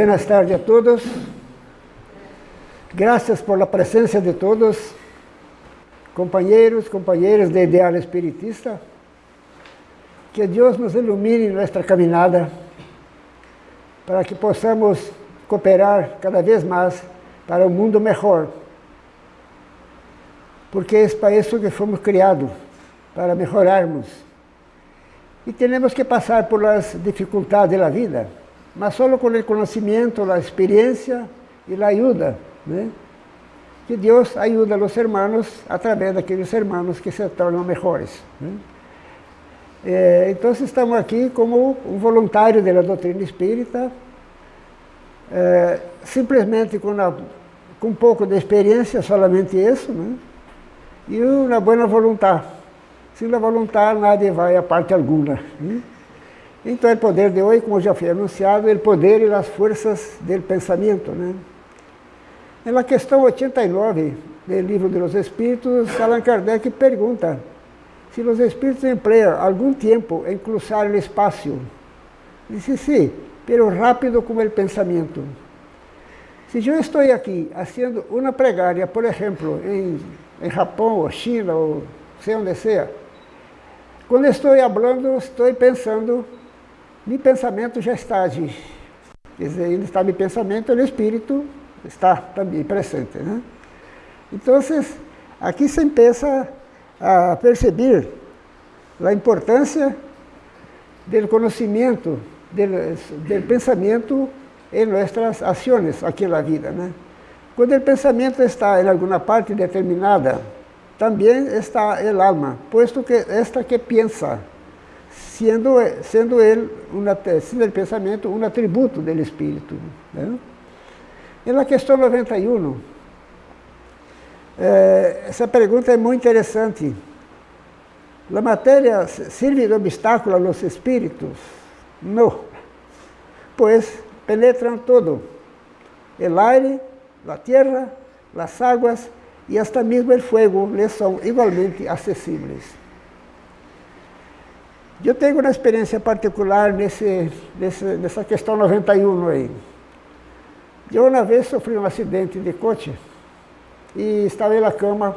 Buenas tardes a todos. Gracias por la presencia de todos, compañeros, compañeras de Ideal Espiritista. Que Deus nos ilumine nossa caminhada, para que possamos cooperar cada vez mais para um mundo melhor. Porque é para isso que fomos criados, para melhorarmos. E temos que passar por as dificuldades da vida, mas só com o conhecimento, a experiência e a ajuda, né? que Deus ajuda os hermanos através daqueles hermanos que se tornam melhores. Né? É, então, estamos aqui como um voluntário da doutrina espírita, é, simplesmente com, uma, com um pouco de experiência, somente isso, né? e uma boa vontade. Sem a vontade, nada vai a parte alguma. Né? Então, o poder de hoje, como já foi anunciado, é o poder e as forças do pensamento. Né? Na questão 89 do Livro dos Espíritos, Allan Kardec pergunta se os espíritos empreiam algum tempo em cruzar o espaço. Disse sim, pero rápido como o pensamento. Se eu estou aqui fazendo uma pregária, por exemplo, em, em Japão ou China ou sei onde seja, quando estou falando, estou pensando, meu pensamento já está ali. Quer dizer, ele está meu pensamento, o espírito está também presente. Né? Então, aqui se empieza a perceber a importância do conhecimento, do, pensamento em nossas ações aqui na vida. Né? Quando o pensamento está em alguma parte determinada, também está o alma, posto que esta que pensa, sendo, sendo ele, uma, sendo pensamento, um atributo do espírito. Né? E na questão 91, é, essa pergunta é muito interessante. A matéria serve de obstáculo aos espíritos? Não, pois penetram todo. O aire, a terra, as águas e até mesmo o fogo lhes são igualmente acessíveis. Eu tenho uma experiência particular nesse, nesse, nessa questão 91 aí. Eu uma vez sofri um acidente de coche e estava na cama,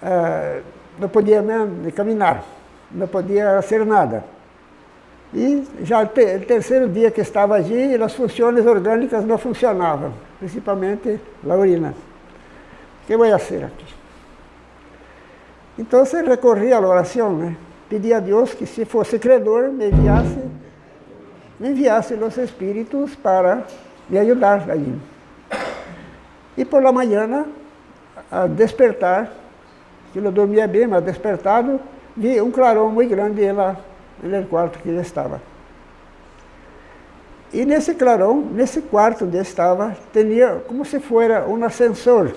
uh, não podia nem caminhar, não podia fazer nada. E já o terceiro dia que estava ali, as funções orgânicas não funcionavam, principalmente a urina. O que vou fazer aqui? Então recorri à oração, né? Pedi a Deus que se fosse credor, me enviasse, me enviasse os espíritos para me ajudar aí. E por la manhã, a despertar, que eu dormia bem, mas despertado, vi um clarão muito grande lá no quarto que ele estava. E nesse clarão, nesse quarto onde estava, tinha como se fosse um ascensor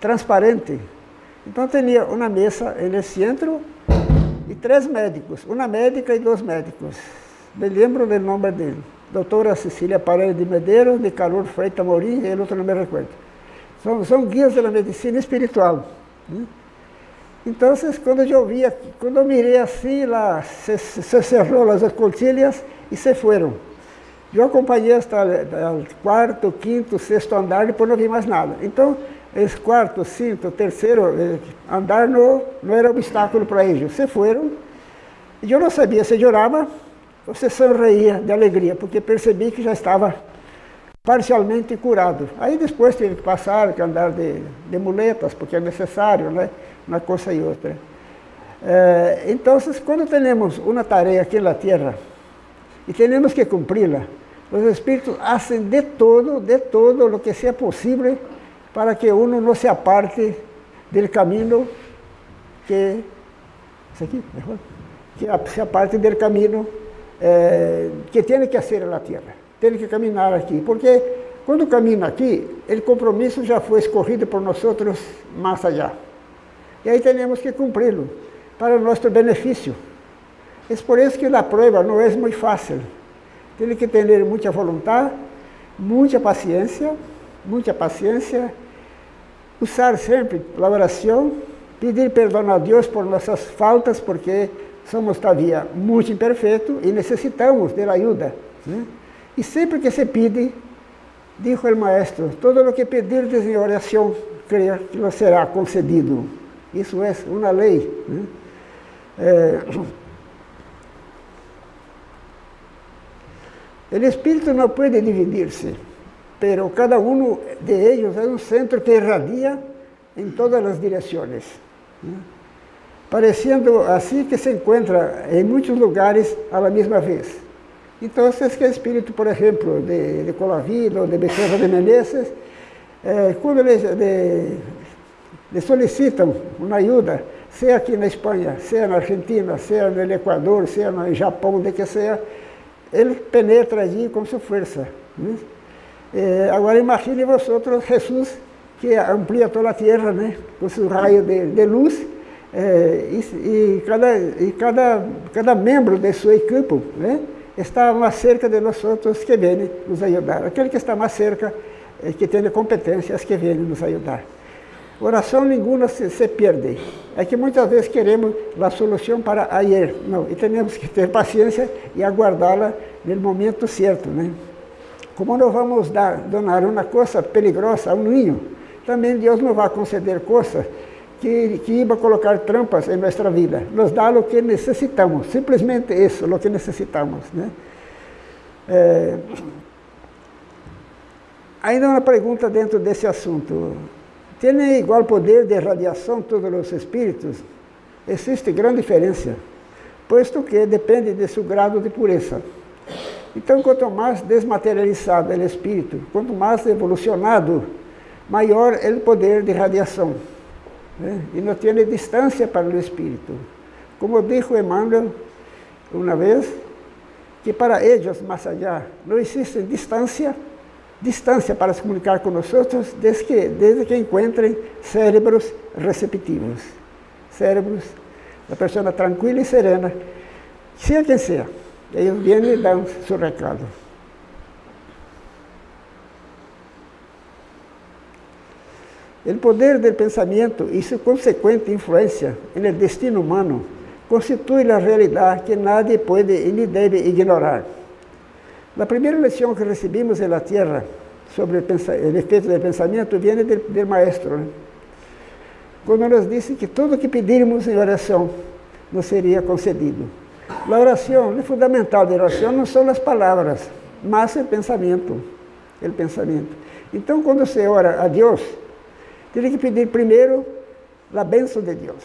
transparente. Então tinha uma mesa no centro e três médicos, uma médica e dois médicos. Me lembro do nome dele. Doutora Cecília Paredes de Medeiros, de Calor Freitas Mourinho, e outro não me recordo. São, são guias da medicina espiritual. Né? Então, quando eu vi, quando eu mirei assim, lá se, se cerrou as escotilhas e se foram. Eu acompanhei hasta o quarto, quinto, sexto andar, depois não vi mais nada. Então, esse quarto, quinto, terceiro eh, andar não, não era obstáculo para eles. Se foram, e eu não sabia se chorava ou se sorria de alegria, porque percebi que já estava parcialmente curado. Aí depois tive que passar, que andar de, de muletas, porque é necessário, né? Uma coisa e outra. É, então, quando temos uma tarefa aqui na Terra e temos que cumpri-la, os Espíritos fazem de todo, de todo o que seja possível para que uno não se aparte do caminho que... Isso aqui? Que se aparte do caminho eh, que tem que ser na Terra tem que caminhar aqui, porque quando camina aqui, o compromisso já foi escorrido por nós outros mais allá. E aí temos que cumpri-lo, para nosso benefício. É por isso que a prova não é muito fácil. Tem que ter muita vontade, muita paciência, muita paciência, usar sempre a oração, pedir perdão a Deus por nossas faltas, porque somos todavia muito imperfeitos e necessitamos de ajuda. Né? E sempre que se pide, dijo o maestro, todo lo que pedirdes em oração, creia que lo será concedido. Isso é uma lei. Né? É... O espírito não pode dividir-se, pero cada uno de ellos es un centro que irradia en todas las direcciones. Pareciendo así que se encuentra en muchos lugares a la misma vez. Entonces, que el espíritu, por ejemplo, de, de de Becerra de Menezes, eh, cuando le, le, solicitan una ayuda, sea aquí en España, sea en Argentina, sea en el Ecuador, sea en Japón, de que sea, él penetra allí con su fuerza. Eh, agora imagine vosotros Jesus que amplia toda a terra né? com seu raio de, de luz eh, e, e, cada, e cada, cada membro de sua equipe né? está mais cerca de nós que vêm nos ajudar. Aquele que está mais cerca, eh, que tem competências, que vem nos ajudar. Oração nenhuma se, se, perde. É que muitas vezes queremos a solução para ayer. Não, e temos que ter paciência e aguardá-la no momento certo. Né? Como não vamos dar, donar uma coisa peligrosa a um ninho, também Deus não vai conceder coisas que, que iba colocar trampas em nossa vida. Nos dá o que necessitamos, simplesmente isso, o que necessitamos. Né? É... Ainda uma pergunta dentro desse assunto. Têm igual poder de radiação todos os espíritos? Existe grande diferença, posto que depende de seu grado de pureza. Então, quanto mais desmaterializado é o espírito, quanto mais evolucionado, maior é o poder de radiação. Né? E não tem distância para o espírito. Como disse Emmanuel uma vez, que para eles, mais allá, não existe distância distância para se comunicar outros, desde que, desde que encontrem cérebros receptivos. Cérebros da pessoa tranquila e serena, seja quem seja. Eles vêm e dão seu recado. O poder do pensamento e sua consequente influência no destino humano constitui a realidade que nadie pode e nem deve ignorar. A primeira lição que recebimos na Terra sobre o, efeito do pensamento vem do, do Maestro. Né? Quando nos disse que tudo que pedirmos em oração nos seria concedido. A oração, o fundamental da oração não são as palavras, mas o pensamento. O pensamento. Então, quando você ora a Deus, tem que pedir primeiro a bênção de Deus.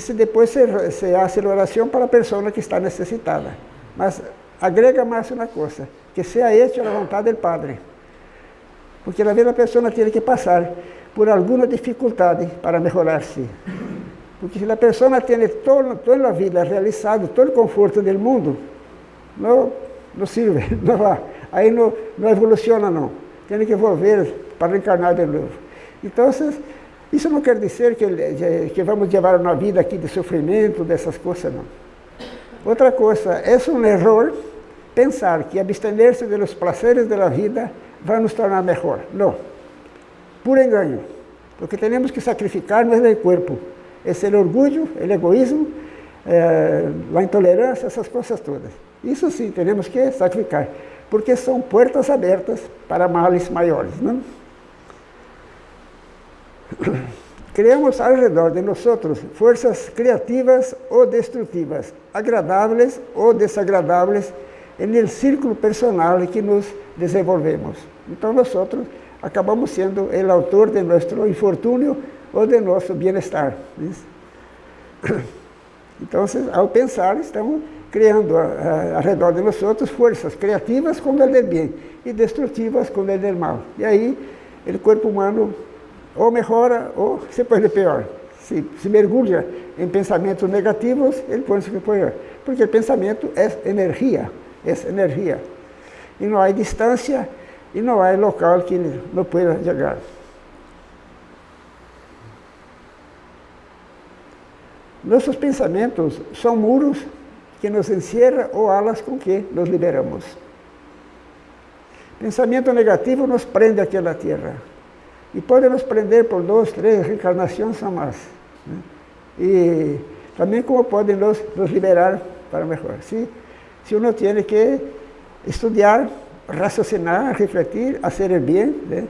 Se depois se, se hace a oração para a pessoa que está necessitada. Mas agrega mais uma coisa, que seja esta a vontade do Padre. Porque a vida a pessoa tem que passar por alguma dificuldade para melhorar-se. Porque se a pessoa tem todo, toda a vida realizado, todo o conforto do mundo, não, não serve, não vai. Aí não, não evoluciona não. Tem que volver para reencarnar de novo. Então, isso não quer dizer que, que vamos levar uma vida aqui de sofrimento, dessas coisas, não. Outra coisa, é um erro pensar que abster-se de los prazeres da vida vai nos tornar melhor. Não. Puro engano. Porque temos que sacrificar não é o corpo. É o orgulho, o egoísmo, é, a intolerância, essas coisas todas. Isso sim, temos que sacrificar. Porque são portas abertas para males maiores. Não? Criamos ao redor de nós forças criativas ou destrutivas, agradáveis ou desagradáveis, no círculo personal que nos desenvolvemos. Então, nós acabamos sendo o autor de nosso infortúnio ou de nosso bem-estar. Então, ao pensar, estamos criando ao redor de nós forças criativas ele é bem e destrutivas ele é mal. E aí, o corpo humano ou melhora ou se põe pior. Se, se mergulha em pensamentos negativos, ele põe-se pior. Porque pensamento é energia essa energia. E não há distância e não há local que não pueda chegar. Nuestros pensamientos son muros que nos encierran o alas con que nos liberamos. Pensamiento negativo nos prende aquí a la tierra y puede nos prender por dos, tres reencarnaciones o más. ¿eh? Y también como pueden nos, liberar para mejor. ¿sí? Si uno tiene que estudiar, raciocinar, refletir, hacer el bien, ¿eh?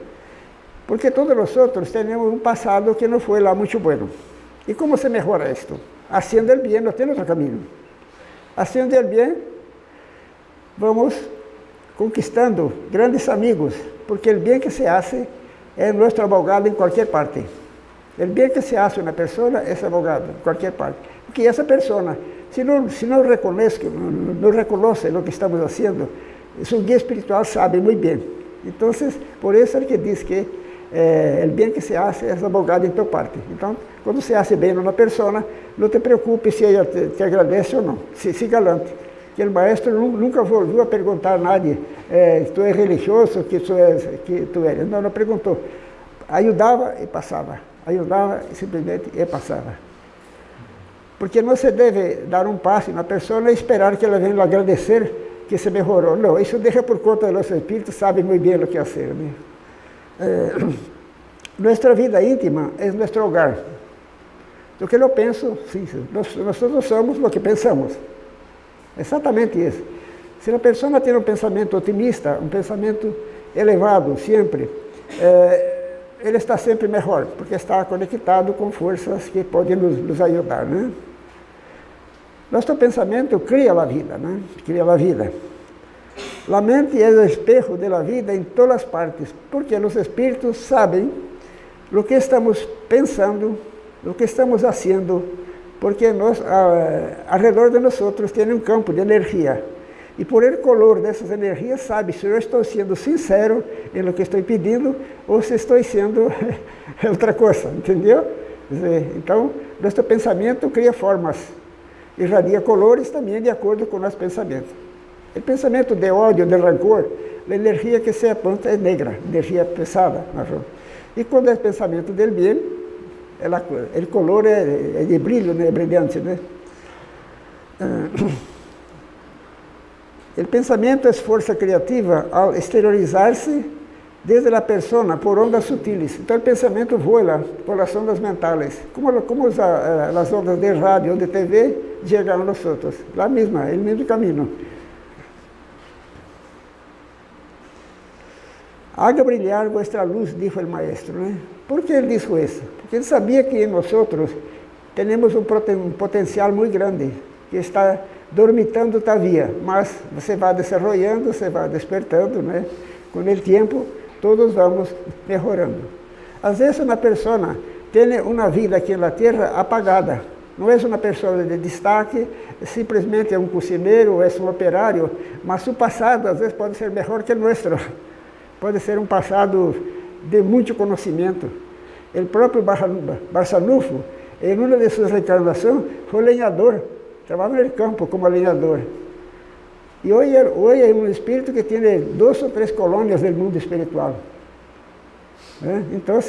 porque todos nosotros tenemos un pasado que no fue lá muito bueno. ¿Y cómo se mejora esto? Haciendo el bien, no tiene otro camino. Haciendo el bien, vamos conquistando grandes amigos, porque el bien que se hace es nuestro abogado en cualquier parte. El bien que se hace una persona es abogado en cualquier parte. Porque esa persona, si no, si no, reconoce, no reconoce lo que estamos haciendo, su guía espiritual sabe muy bien. Entonces, por eso es que dice que eh, o bem que se hace é abogado em tua parte. Então, quando se hace bem numa pessoa, não te preocupe se ela te, te agradece ou não. Se, se galante. Que o maestro nunca voltou a perguntar a nadie, eh, tu és religioso, que tu, és, que tu eres. Não, não perguntou. Ajudava e passava. Ajudava e simplesmente e passava. Porque não se deve dar um passo na pessoa e esperar que ela venha agradecer que se melhorou. Não, isso deixa por conta do nosso espírito, sabe muito bem o que fazer. Né? É, nossa vida íntima é nosso hogar. O que eu penso, sim, nós, todos somos o que pensamos. Exatamente isso. Se a pessoa tem um pensamento otimista, um pensamento elevado sempre, ele está sempre melhor, porque está conectado com forças que podem nos, nos ajudar. Né? Nosso pensamento cria a vida, né? cria a vida. A mente é o espejo da vida em todas as partes, porque os espíritos sabem o que estamos pensando, o que estamos fazendo, porque nós, ao redor de nós tem um campo de energia. E por el color dessas energias, sabe se eu estou sendo sincero em lo que estou pedindo ou se estou sendo outra coisa, entendeu? Então, nosso pensamento cria formas, irradia colores também de acordo com o nosso pensamento. O pensamento de ódio, de rancor, a energia que se aponta é negra, energia pesada, marrom. E quando é pensamento del bem, ela, o color é, é de brilho, né? é brilhante. Né? O pensamento é força criativa ao exteriorizar-se desde a persona por ondas sutiles. Então o pensamento voa por as ondas mentais. Como, como as, as ondas de rádio ou de TV chegam a nós. Lá mesma, o mesmo caminho. Haga brilhar vuestra luz, disse o maestro. Né? Por que ele disse isso? Porque ele sabia que nós temos um potencial muito grande, que está dormitando todavia, mas você vai desenvolvendo, você vai despertando? Com o tempo, todos vamos melhorando. Às vezes uma pessoa tem uma vida aqui na Terra apagada, não é uma pessoa de destaque, simplesmente é um cozinheiro, é um operário, mas o passado às vezes pode ser melhor que o nosso pode ser um passado de muito conhecimento. O próprio Barçanufo, em uma de suas reencarnações, foi lenhador, trabalhava no campo como lenhador. E hoje, hoje é um espírito que tem duas ou três colônias do mundo espiritual. Né? Então,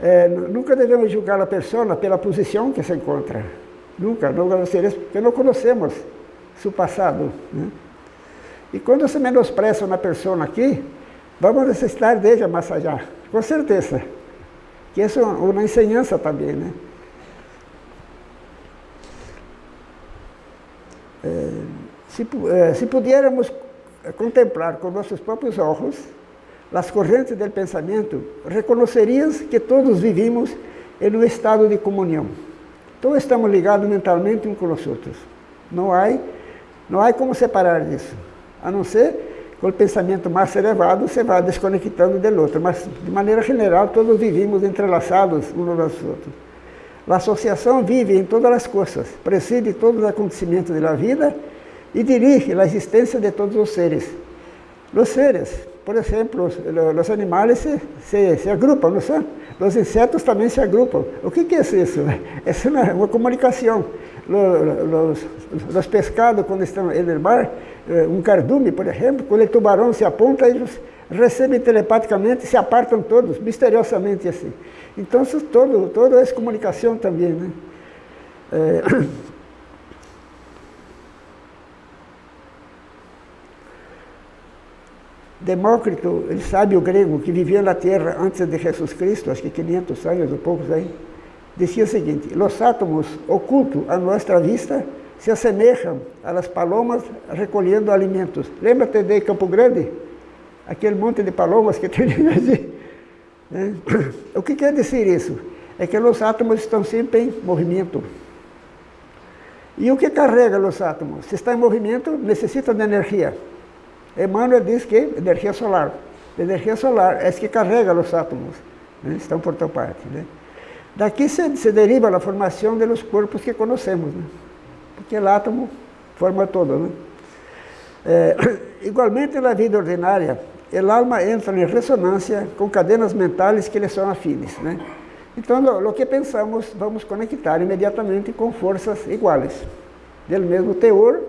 é, nunca devemos julgar a pessoa pela posição que se encontra. Nunca, não porque não conhecemos seu passado. Né? E quando se menospreza uma pessoa aqui, vamos necessitar mais allá, com certeza. Que isso é uma ensinança também, né? É, se, é, se contemplar com nossos próprios olhos as correntes do pensamento, reconheceríamos que todos vivimos em um estado de comunhão. Todos estamos ligados mentalmente uns com os outros. Não há, não há como separar disso, a não ser com o pensamento mais elevado, você vai desconectando do outro. Mas, de maneira geral, todos vivimos entrelaçados uns aos outros. A associação vive em todas as coisas, preside todos os acontecimentos da vida e dirige a existência de todos os seres. Os seres, por exemplo, os, animais se, se, se agrupam, não são? Os insetos também se agrupam. O que, que é isso? É uma, uma comunicação. Os, os, os pescados, quando estão no mar, um cardume, por exemplo, quando o tubarão se aponta, eles recebem telepaticamente, se apartam todos, misteriosamente assim. Então, todo, toda essa comunicação também. Né? É... Demócrito, ele sabe o grego, que vivia na Terra antes de Jesus Cristo, acho que 500 anos ou poucos aí, dizia o seguinte, os átomos ocultos à nossa vista se assemelham às palomas recolhendo alimentos. Lembra-te de Campo Grande? aquele monte de palomas que tem ali. Né? O que quer dizer isso? É que os átomos estão sempre em movimento. E o que carrega os átomos? Se está em movimento, necessita de energia. Emmanuel diz que energia solar. Energia solar é que carrega os átomos. Né? Estão por toda parte. Né? Daqui se, se, deriva a formação dos corpos que conhecemos. Né? Porque o átomo forma todo. Né? É, igualmente na vida ordinária, o alma entra em ressonância com cadenas mentais que lhe são afines. Né? Então, o que pensamos, vamos conectar imediatamente com forças iguais, do mesmo teor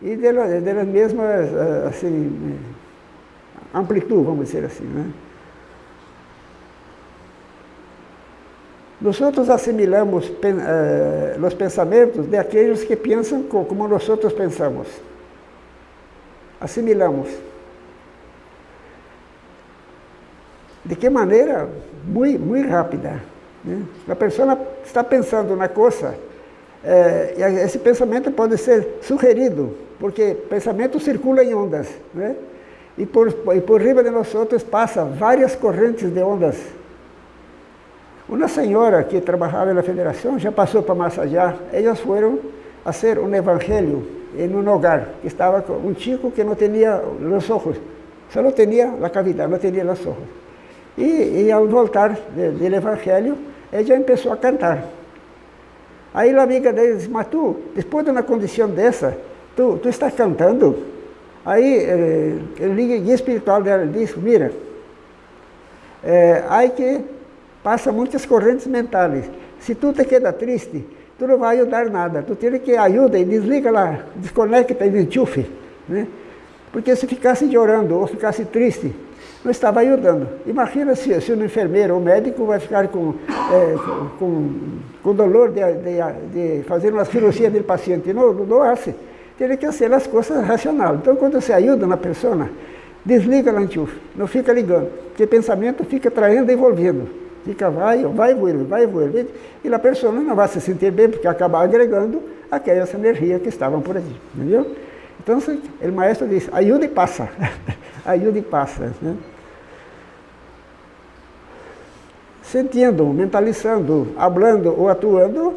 e da mesma eh, assim, amplitude, vamos dizer assim. Né? Nós assimilamos eh, os pensamentos de aqueles que pensam como nós pensamos. Assimilamos. De que maneira? Muito, muito rápida. Né? A pessoa está pensando na coisa, é, e esse pensamento pode ser sugerido, porque pensamento circula em ondas, né? e, por, e por riba de nós outros passa várias correntes de ondas. Uma senhora que trabalhava na federação já passou para Massagear, elas foram a ser um evangelho em um lugar, que estava um chico que não tinha os olhos, só não tinha a cavidade, não tinha os olhos. E, e ao voltar do evangelho, já começou a cantar. Aí a amiga dele disse, mas tu, depois de uma condição dessa, tu, tu estás cantando? Aí eh, o guia espiritual dela disse, mira, eh, aí que passa muitas correntes mentais. Se tu te queda triste, tu não vai ajudar nada. Tu tem que ajuda e desliga lá, desconecta e enchufe. Né? Porque se ficasse chorando ou ficasse triste, não estava ajudando. Imagina se, se um enfermeiro ou médico vai ficar com, é, com, com dolor de, de, de, fazer uma cirurgia do paciente. Não, não hace. Tem que ser as coisas racionais. Então, quando você ajuda uma pessoa, desliga o enchufe, não fica ligando, porque pensamento fica traindo e envolvendo. Fica, vai, vai, vuelve, vai, vuelve. E a pessoa não vai se sentir bem, porque acaba agregando aquelas energias que estavam por ali. Entendeu? Então, o maestro diz, ajuda e passa. ajuda e passa. Né? Sentindo, mentalizando, hablando ou atuando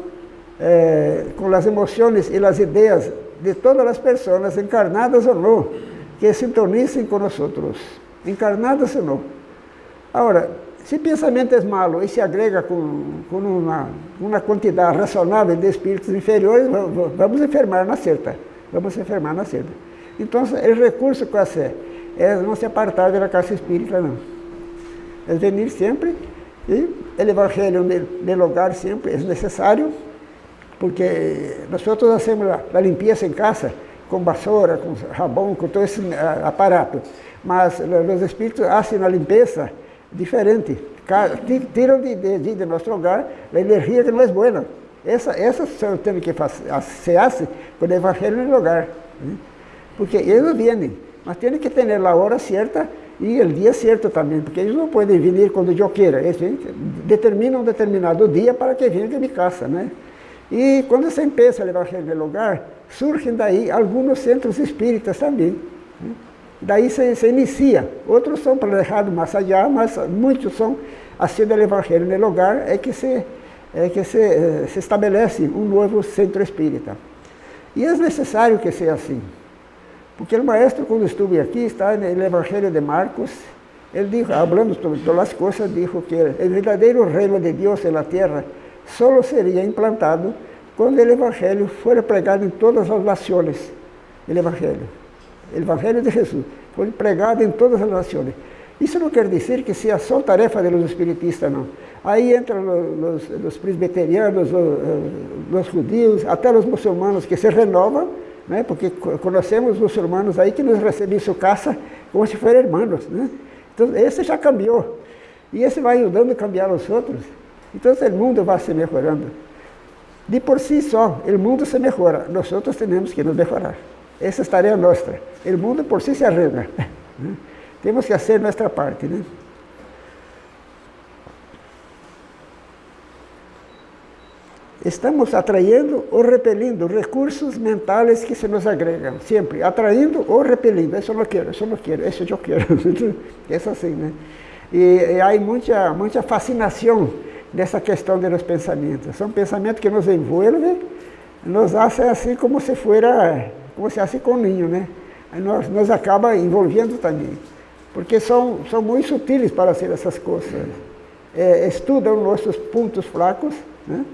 eh, com as emoções e as ideias de todas as pessoas, encarnadas ou não, que sintonicem com nós encarnadas ou não. Agora, se pensamento é malo e se agrega com, com uma, uma quantidade razoável de espíritos inferiores, vamos enfermar na certa vamos enfermar na seda. Então, o recurso que é, é não se apartar da casa espírita, não. É venir sempre e o evangelho no lugar sempre é necessário, porque nós fazemos a limpeza em casa com vassoura, com rabão, com todo esse aparato. Mas os espíritos fazem a limpeza diferente. Tiram de, de, de nosso lugar a energia que não é boa. Essa, essa são tem que se hace com o evangelho no lugar. Né? Porque eles vêm, mas tem que ter a hora certa e o dia certo também, porque eles não podem vir quando eu queira. Eles determinam um determinado dia para que venham de minha casa. Né? E quando se empieza o evangelho no lugar, surgem daí alguns centros espíritas também. Né? Daí se, inicia. Outros são planejados allá, mas muitos são assim do evangelho no lugar, é que se é que se, eh, se estabelece um novo centro espírita. E é necessário que seja assim. Porque o maestro, quando estuve aqui, está no Evangelho de Marcos, ele dijo, falando sobre todas as coisas, disse que o verdadeiro reino de Deus na terra só seria implantado quando o Evangelho for pregado em todas as nações. O Evangelho. Evangelho de Jesus foi pregado em todas as nações. Isso não quer dizer que seja só tarefa dos espiritistas, não. Aí entram os, os presbiterianos, os, os judios, até os muçulmanos que se renovam, né? porque conhecemos muçulmanos aí que nos recebem em sua casa como se fossem irmãos. Né? Então, esse já cambiou. E esse vai ajudando a cambiar os outros. Então, o mundo vai se melhorando. De por si só, o mundo se melhora. Nós outros temos que nos melhorar. Esa es tarea nuestra. El mundo por sí se arregla. Tenemos que hacer nuestra parte. Estamos atrayendo o repeliendo recursos mentales que se nos agregan, siempre. Atrayendo o repeliendo. Eso no quiero, eso no quiero, eso yo quiero. es así. Y eh, hay mucha, mucha fascinación cuestión questão los pensamientos son pensamientos que nos envuelven nos hacen así como si fuera como se fosse com um ninho, né? Aí nós, nos acaba envolvendo também, porque são, são muito sutis para ser essas coisas, é, estudam nossos pontos fracos, né?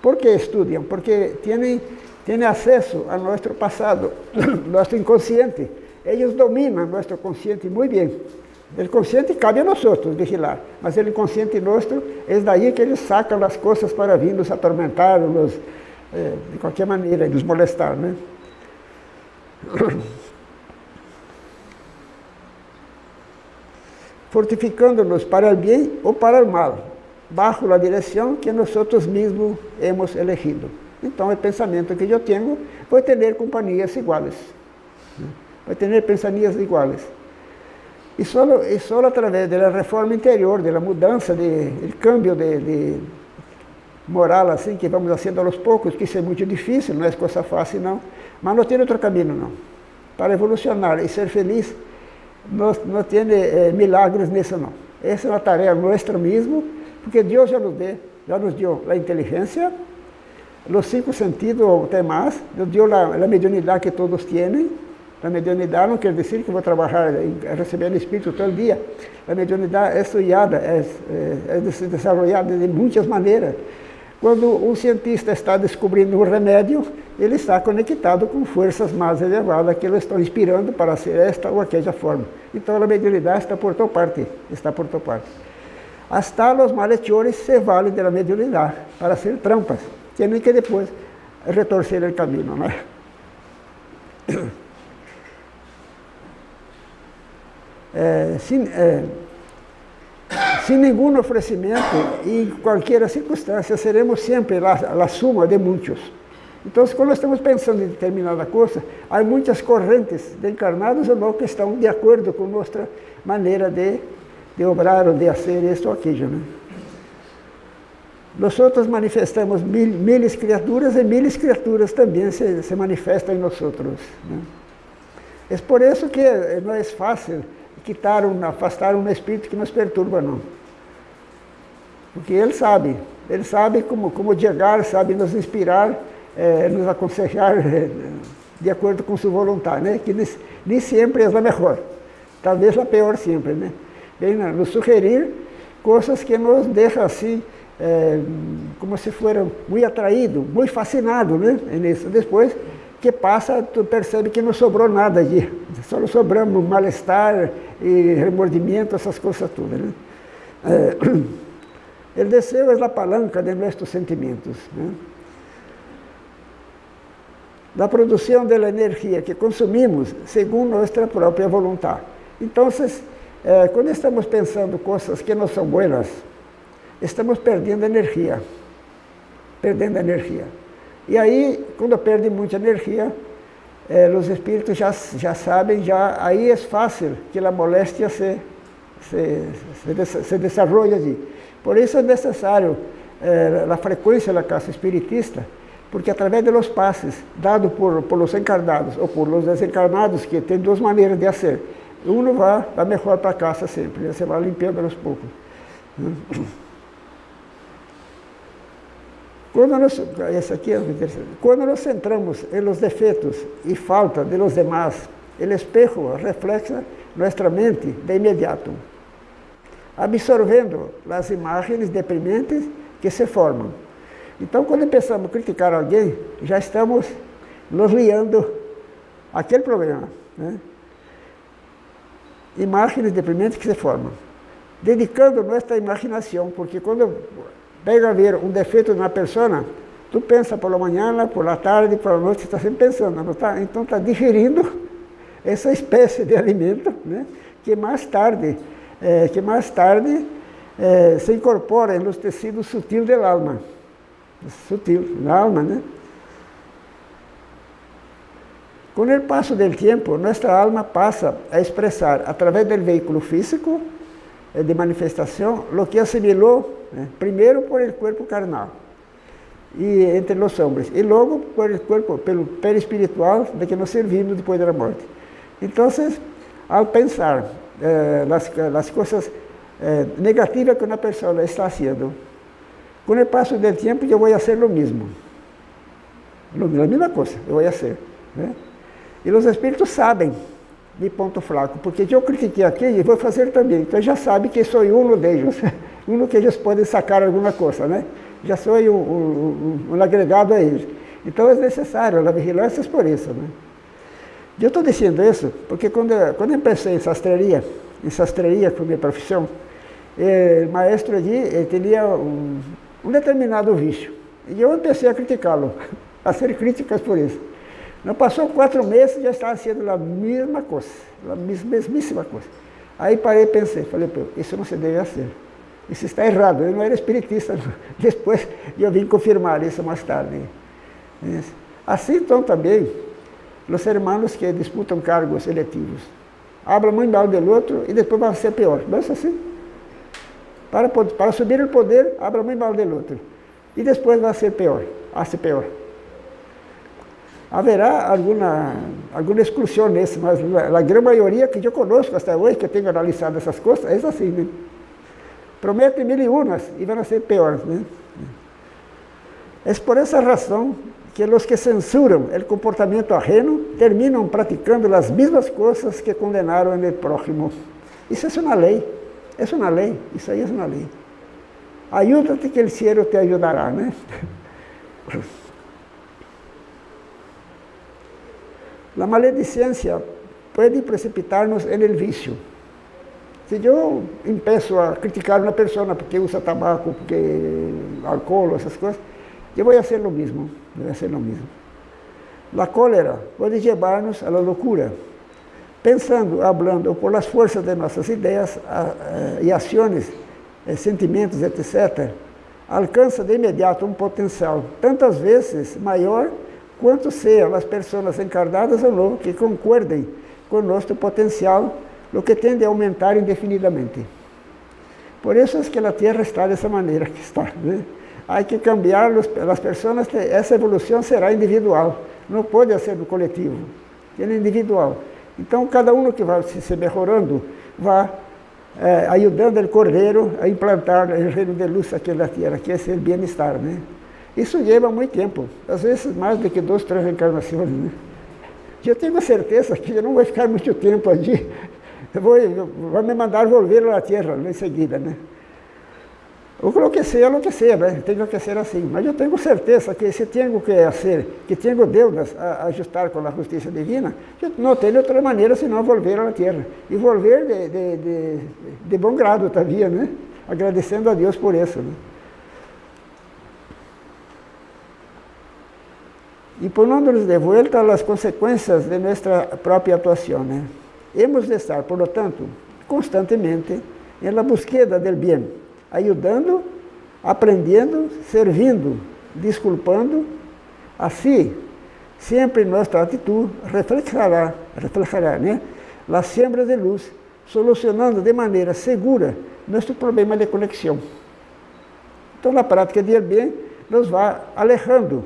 ¿Por qué estudian? Porque tienen, tienen acceso a nuestro pasado, nuestro inconsciente. Ellos dominan nuestro consciente muy bien. El consciente cabe a nosotros vigilar, mas el inconsciente es de ahí que eles sacam as coisas para vir nos atormentar, nos, eh, de qualquer maneira, nos molestar. Né? Fortificando-nos para o bem ou para o mal bajo a direção que nós mesmos hemos elegido. Então, o pensamento que eu tenho, vou ter companhias iguais. Vou ter pensamentos iguais. E só, e só através da reforma interior, da mudança, do cambio de, de, moral assim, que vamos fazendo aos poucos, que isso é muito difícil, não é coisa fácil não, mas não tem outro caminho não. Para evolucionar e ser feliz, não, não tem eh, milagres nisso não. Essa é uma tarefa nossa mesmo, porque Deus já nos, deu, já nos deu a inteligência, os cinco sentidos até mais, nos deu a, a mediunidade que todos têm. A mediunidade não quer dizer que vou trabalhar recebendo espírito todo dia. A mediunidade é estudada, é, é, é desenvolvida de muitas maneiras. Quando um cientista está descobrindo um remédio, ele está conectado com forças mais elevadas que ele estão inspirando para ser esta ou aquela forma. Então a mediunidade está por toda parte, está por toda parte. Hasta los malhechores se valen de la mediunidad para hacer trampas. Tienen que después retorcer el camino. ¿no? Eh, sin, eh, sin, ningún ofrecimiento y en cualquier circunstancia seremos siempre la, la, suma de muchos. Entonces, cuando estamos pensando en determinada cosa, hay muchas corrientes de encarnados o no que están de acuerdo con nuestra manera de de obrar ou de fazer isto ou aquilo. Né? Nós outros manifestamos mil, mil criaturas e mil criaturas também se, se manifestam em nós outros. Né? É por isso que não é fácil quitar um, afastar um espírito que nos perturba, não. Porque ele sabe, ele sabe como, como chegar, sabe nos inspirar, eh, nos aconselhar eh, de acordo com sua vontade, né? que nem, sempre é a melhor, talvez a pior sempre, né? vem nos sugerir coisas que nos deixam assim, é, como se foram muito atraídos, muito fascinados né, nisso. Depois que passa, tu percebe que não sobrou nada ali, só sobramos mal-estar e remordimento, essas coisas todas. Né? É, o desejo é a palanca de nossos sentimentos. Né? Da produção da energia que consumimos segundo nossa própria vontade. Então, é, quando estamos pensando coisas que não são boas, estamos perdendo energia. Perdendo energia. E aí, quando perde muita energia, é, os espíritos já, já sabem, já, aí é fácil que a moléstia se, se, se, se ali. Por isso é necessário é, a frequência da casa espiritista, porque através dos passes dados por, por os encarnados ou por os desencarnados, que tem duas maneiras de fazer, um vai, vai melhor para casa sempre, você vai limpando aos poucos. Quando nós, esse aqui é quando nós centramos em los defeitos e falta de los demás, o espejo reflexa nossa mente de imediato, absorvendo as imagens deprimentes que se formam. Então, quando pensamos criticar alguém, já estamos nos liando aquele problema. Né? imagens deprimentes que se formam. Dedicando nossa imaginação, porque quando pega a ver um defeito na pessoa, tu pensa por la manhã, por la tarde, por la noite, está sempre pensando, não tá? então está digerindo essa espécie de alimento, né? que mais tarde, é, que mais tarde é, se incorpora nos tecidos sutis da alma, sutil, da alma, né? Com o passo do tempo, nossa alma passa a expressar, através do veículo físico eh, de manifestação, o que assimilou, né, primeiro por el corpo carnal. e entre os homens, e logo pelo corpo, pelo perispiritual de que nos servimos depois da morte. Então, ao pensar eh, nas coisas eh, negativas que uma pessoa está fazendo, com o passo do tempo eu vou fazer o mesmo. A mesma coisa, eu vou fazer. Né? E os espíritos sabem de ponto fraco, porque eu critiquei aqui e vou fazer também. Então já sabe que sou um deles, um que eles podem sacar alguma coisa, né? Já sou um, um, um, agregado a eles. Então é necessário a vigilância por isso, né? Eu estou dizendo isso porque quando, quando eu empecei em sastreria, em sastreria foi minha profissão, eh, o maestro ali tinha um, um determinado vício. E eu comecei a criticá-lo, a ser críticas por isso. Não passou quatro meses, já estava sendo a mesma coisa, a mesmíssima coisa. Aí parei e pensei, falei, isso não se deve fazer. Isso está errado, eu não era espiritista. Depois eu vim confirmar isso mais tarde. Assim então também, os hermanos que disputam cargos eletivos. Hablam muito mal do outro e depois vai ser pior. Não é assim? Para, para subir o poder, hablam muito mal do outro. E depois vai ser pior. Vai ser pior. Haverá alguma, alguma exclusão nesse, mas a grande maioria que eu conosco até hoje, que eu tenho analisado essas coisas, é assim, né? Prometem mil e unas e vão ser piores, né? É por essa razão que los que censuran el comportamiento ajeno terminan practicando las mismas cosas que condenaron en el prójimo. Eso es una ley, es una ley, eso ahí es una ley. Ayúdate que el cielo te ayudará, ¿no? La maledicencia puede precipitarnos en el vicio. Si yo empiezo a criticar a una persona porque usa tabaco, porque alcohol, esas cosas, essas coisas, eu vou fazer o mesmo, vou fazer o mesmo. A cólera pode levar-nos à loucura. Pensando, hablando, por as forças de nossas ideias e ações, eh, sentimentos, etc., alcança de imediato um potencial, tantas vezes maior quanto sejam as pessoas encarnadas ou não que concordem com nosso potencial, o que tende a aumentar indefinidamente. Por isso é que a Terra está dessa maneira que está. Né? Há que cambiar as pessoas, essa evolução será individual, não pode ser do coletivo, é individual. Então, cada um que vai se melhorando, vai é, ajudando o Cordeiro a implantar o reino de luz aqui na Terra, que é o bem-estar. Né? Isso leva muito tempo, às vezes mais do que duas, três encarnações. Né? Eu tenho certeza que eu não vou ficar muito tempo ali. Vou, vou me mandar volver à Terra em seguida. Né? O que que seja, né? tem que ser assim. Mas eu tenho certeza que se tenho que fazer, que tenho Deus a ajustar com a justiça divina, não tenho outra maneira senão volver à Terra. E volver de, de, de, de bom grado também, né? agradecendo a Deus por isso. Né? e pondo-nos de volta as consequências de nossa própria atuação. Né? Hemos de estar, por lo tanto, constantemente em la búsqueda del bien, ajudando, aprendendo, servindo, desculpando. Assim, sempre nossa atitude refletirá, refletirá né? as sombras de luz, solucionando de maneira segura nosso problema de conexão. Então, na prática do bem, nos vai alejando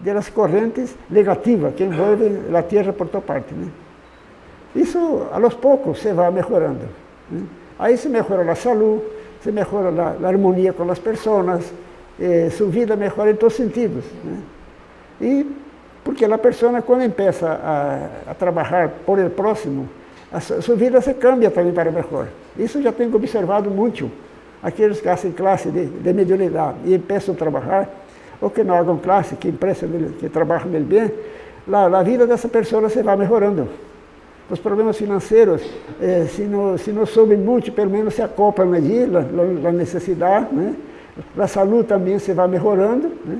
das correntes negativas que envolvem a Terra por toda parte. Né? Isso, aos poucos, se vai melhorando. Né? Aí se melhora a saúde, se melhora a, harmonia com as pessoas, eh, sua vida melhora em todos os sentidos. Né? E porque a pessoa, quando começa a, a trabalhar por el próximo, a sua vida se cambia também para melhor. Isso já tenho observado muito. Aqueles que fazem classe de, de mediunidade e começam a trabalhar, ou que não hagam classe, que que trabalham bem, a vida dessa pessoa se vai melhorando. Os problemas financeiros, eh, se, não, se não sobem muito, pelo menos se acoplam allí, a, a necessidade. Né? A saúde também se vai melhorando. Né?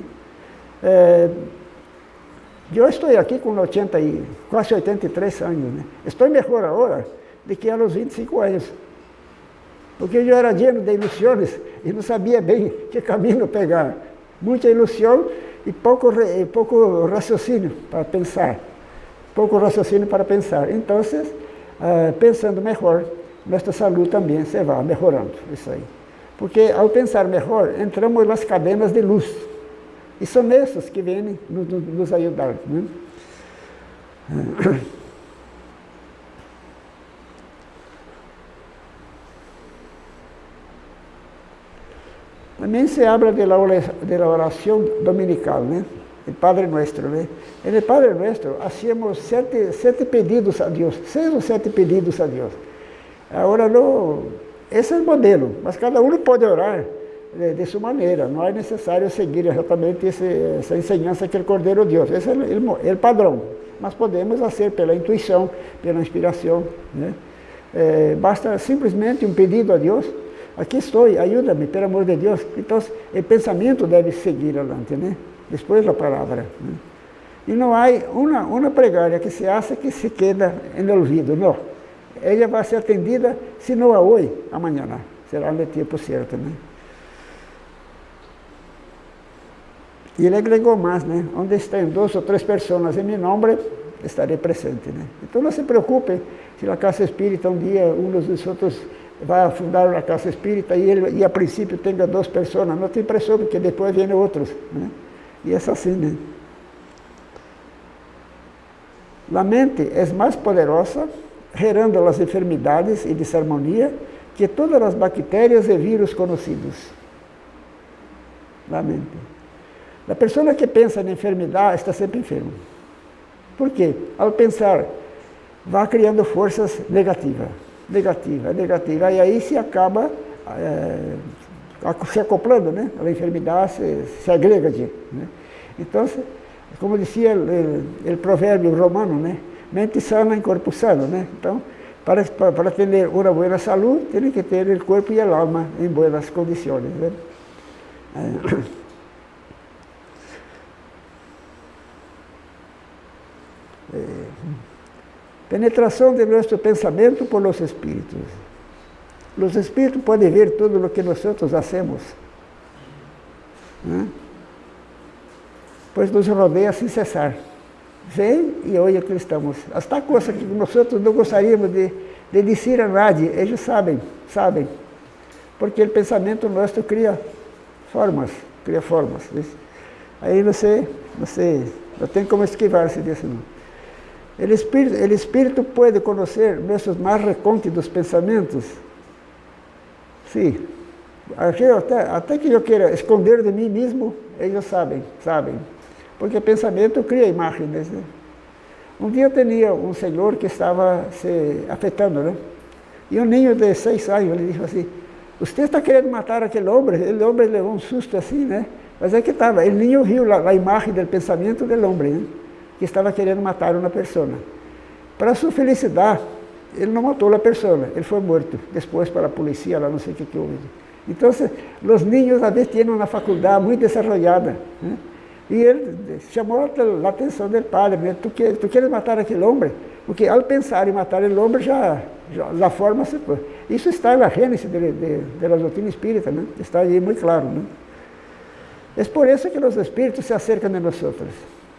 Eh, eu estou aqui com 80 e, quase 83 anos. Né? Estou melhor agora do que aos 25 anos. Porque eu era lleno de ilusões e não sabia bem que caminho pegar muita ilusão e pouco, pouco raciocínio para pensar. Pouco raciocínio para pensar. Então, uh, pensando melhor, nossa saúde também se vai melhorando. Isso aí. Porque ao pensar melhor, entramos nas cadenas de luz. E são esses que vêm nos, nos ajudar. Né? Também se habla da oração dominical, né? O Padre Nuestro, né? En el Padre Nuestro hacíamos sete, sete pedidos a Deus, seis ou sete pedidos a Deus. Agora, não, esse é o modelo, mas cada um pode orar de, de sua maneira, não é necessário seguir exatamente esse, essa ensinança que o Cordeiro Deus, esse é o, o padrão, mas podemos fazer pela intuição, pela inspiração. Né? É, basta simplesmente um pedido a Deus, aqui estou, ajuda-me, pelo amor de Deus. Então, o pensamento deve seguir adelante, né? Depois da palavra. Né? E não há uma, uma pregária que se acha que se queda no ouvido, não. Ela vai ser atendida, se não a hoje, amanhã. Será no tempo certo, né? E ele agregou mais, né? Onde estão duas ou três pessoas em meu nome, estarei presente, né? Então não se preocupe se a casa espírita um dia, um dos outros vai fundar uma casa espírita e, ele, e a princípio tenha duas pessoas, não tem pressão, porque depois vêm outros, né? E é assim, né? A mente é mais poderosa, gerando as enfermidades e desarmonia que todas as bactérias e vírus conhecidos. A mente. A pessoa que pensa em enfermidade está sempre enferma. Por quê? Ao pensar, vai criando forças negativas, negativa, negativa, e aí se acaba é, se acoplando, né? A enfermidade se, se agrega. Né? Então, como dizia o provérbio romano, né? Mente sana em corpo sano, né? Então, para, para, ter uma boa saúde, tem que ter o corpo e a alma em boas condições. Né? É. Eh, penetração de nosso pensamento por los espíritos. Os espíritos podem ver tudo o que nós hacemos. ¿eh? Pois nos rodeia sem cessar. Vem e olha que estamos. Hasta coisas que nós não gostaríamos de, de dizer a nadie, eles sabem, sabem. Porque o pensamento nosso cria formas, cria formas. Aí você, você não tem como esquivar-se disso não. O espírito, el espírito pode conhecer nossos mais recônditos pensamentos. Sim. Até, até que eu queira esconder de mim mesmo, eles sabem, sabem. Porque pensamento cria imagens. Né? Um dia eu tinha um senhor que estava se afetando, né? E um ninho de seis anos, ele disse assim, você está querendo matar aquele homem? Aquele homem levou um susto assim, né? Mas é que estava, ninho viu a, a imagem do pensamento do homem, né? que estava querendo matar uma pessoa. Para sua felicidade, ele não matou a pessoa, ele foi morto. Depois para a polícia, lá não sei o que, que houve. Então, os niños a vezes têm uma faculdade muito desenvolvida. Né? E ele chamou a atenção do padre, né? tu, quer, tu queres matar aquele homem? Porque ao pensar em matar o homem, já, já a forma se... Isso está na gênese la doutrina espírita, né? está aí muito claro. Né? É por isso que os espíritos se acercam de nós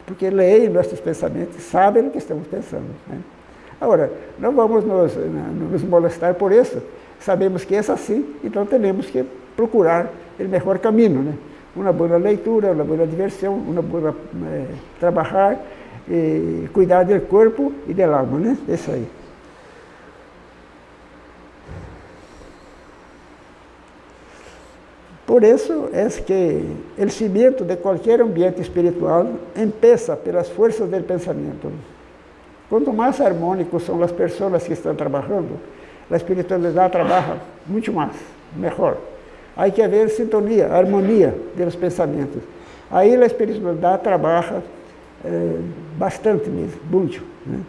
porque leem nossos pensamentos, sabem o que estamos pensando. Né? Agora, não vamos nos, nos molestar por isso, sabemos que é assim, então temos que procurar o melhor caminho. Né? Uma boa leitura, uma boa diversão, uma boa é, trabalhar, e cuidar do corpo e da alma, né? Isso aí. Por isso é que o cimento de qualquer ambiente espiritual empieza pelas forças do pensamento. Quanto mais harmônicos são as pessoas que estão trabalhando, a espiritualidade trabalha muito mais, melhor. Há que haver sintonia, harmonia dos pensamentos. Aí a espiritualidade trabalha eh, bastante mesmo, muito. Né?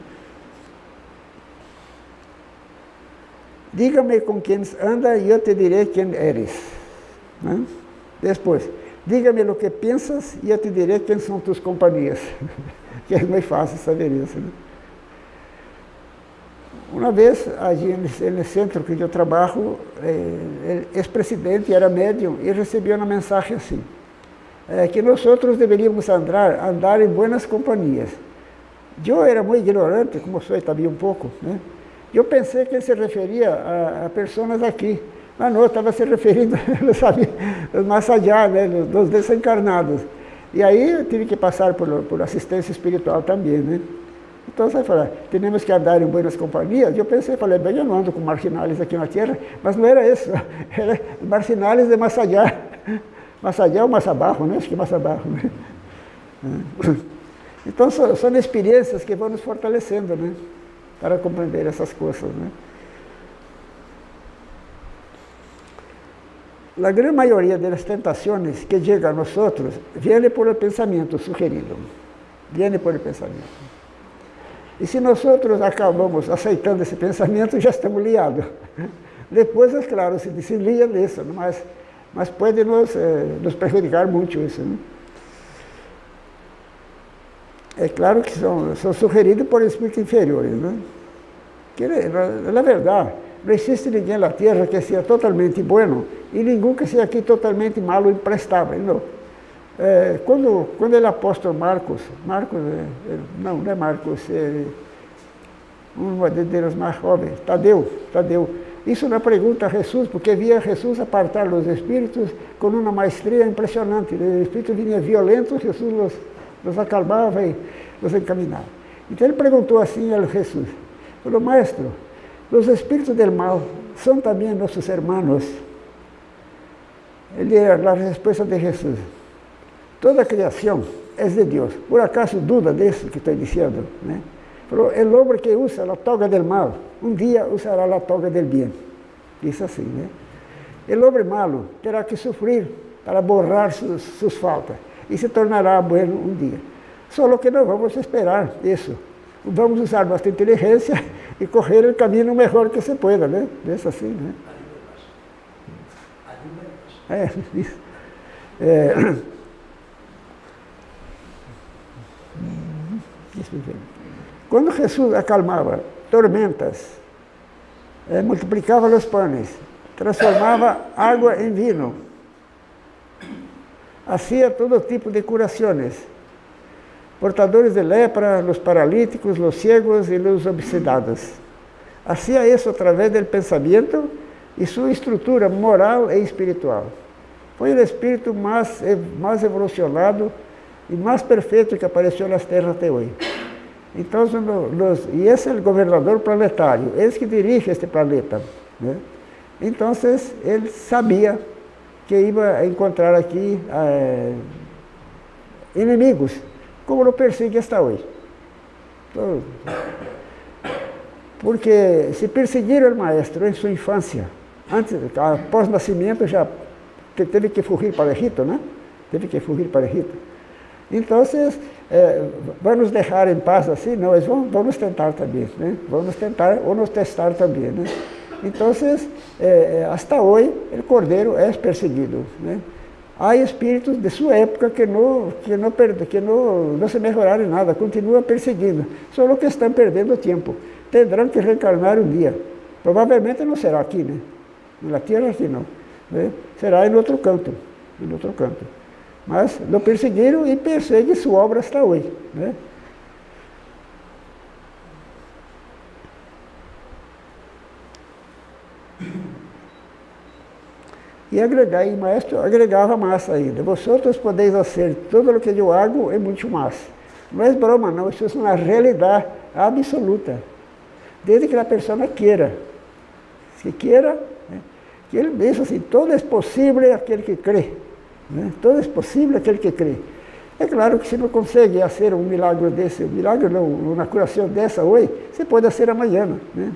Diga-me com quem anda e eu te direi quem eres. Né? Depois, diga-me o que pensas e eu te direi quem são tuas companhias. que é muito fácil saber isso. Né? Uma vez, ali no centro que eu trabalho, eh, ex-presidente era médium e recebia uma mensagem assim, é, que nós outros deveríamos andar, andar em boas companhias. Eu era muito ignorante, como sou também um pouco, né? Eu pensei que ele se referia a, a pessoas aqui, mas não, estava se referindo, não sabia, né, dos desencarnados. E aí eu tive que passar por, por assistência espiritual também, né? Então você fala, temos que andar em boas companhias. Eu pensei, falei, bem, eu não ando com marginais aqui na Terra, mas não era isso, era marginais de Massadiá. Massadiá ou Massabarro, né? Acho que Massabarro, né? Então são, experiências que vão nos fortalecendo, né? Para compreender essas coisas, né? A grande maioria das tentações que chegam a nós vem por o pensamento sugerido. Vem por o pensamento. E se nós acabamos aceitando esse pensamento, já estamos liados. Depois, é claro, se deslia disso, mas, mas pode nos, eh, nos prejudicar muito isso. Né? É claro que são, são sugeridos por espíritos inferiores. Né? Que, na, na verdade, não existe ninguém na Terra que seja totalmente bueno e ninguém que seja aqui totalmente malo e imprestável. Não. É, quando, quando ele apóstolo Marcos, Marcos, é, é, não, não é Marcos, é um dos mais jovens, Tadeu, Tadeu. Isso não pergunta a Jesus, porque via Jesus apartar os espíritos com uma maestria impressionante. Os espíritos vinham violentos, Jesus os, os acalmava e os encaminhava. Então ele perguntou assim a Jesus, falou, Maestro, os espíritos del mal são também nossos irmãos? Ele era a resposta de Jesus. Toda a criação é de Deus. Por acaso duda disso que estou dizendo? Né? Falou, o homem que usa a toga del mal, um dia usará a toga del bem. Diz assim, né? O homem malo terá que sofrer para borrar suas, suas faltas e se tornará bueno um dia. Só que não vamos esperar isso. Vamos usar nossa inteligência e correr o caminho melhor que se pueda, né? Diz assim, né? É, isso. É, quando Jesus acalmava tormentas, eh, multiplicava os pães, transformava água em vinho, hacía todo tipo de curações. Portadores de lepra, os paralíticos, os ciegos e os obsedados. Hacía isso através do pensamento e sua estrutura moral e espiritual. Foi o espírito mais, mais evolucionado e mais perfeito que apareceu nas terras até hoje. Então, e esse é o governador planetário, esse que dirige este planeta. Né? Então, ele sabia que ia encontrar aqui é, inimigos, como lo persegue hasta hoje. Então, porque se perseguiram o maestro em sua infância, antes, após o nascimento, já teve que fugir para Egito, né? Teve que fugir para Egito. Então, é, vamos deixar em paz assim? Não, vamos, vamos tentar também, né? Vamos tentar ou nos testar também, né? Então, é, hasta hoje, o cordeiro é perseguido, né? Há espíritos de sua época que não, que não, que não, não se melhoraram em nada, continuam perseguindo, só que estão perdendo tempo. Terão que reencarnar um dia. Provavelmente não será aqui, né? Na Terra aqui não. Né? Será em outro canto, em outro canto. Mas não perseguiram e perseguem sua obra hasta hoje. Né? E agregar, e maestro agregava massa ainda. Vosotros podeis fazer tudo o que eu hago é muito mais. Não é broma, não, isso é uma realidade absoluta. Desde que a pessoa queira. Se queira, né? que ele diz assim, todo é possível aquele que crê. Né? Todo é possível aquele que crê. É claro que se não consegue fazer um milagre desse, um milagre não, uma curação dessa hoje, você pode fazer amanhã. Né?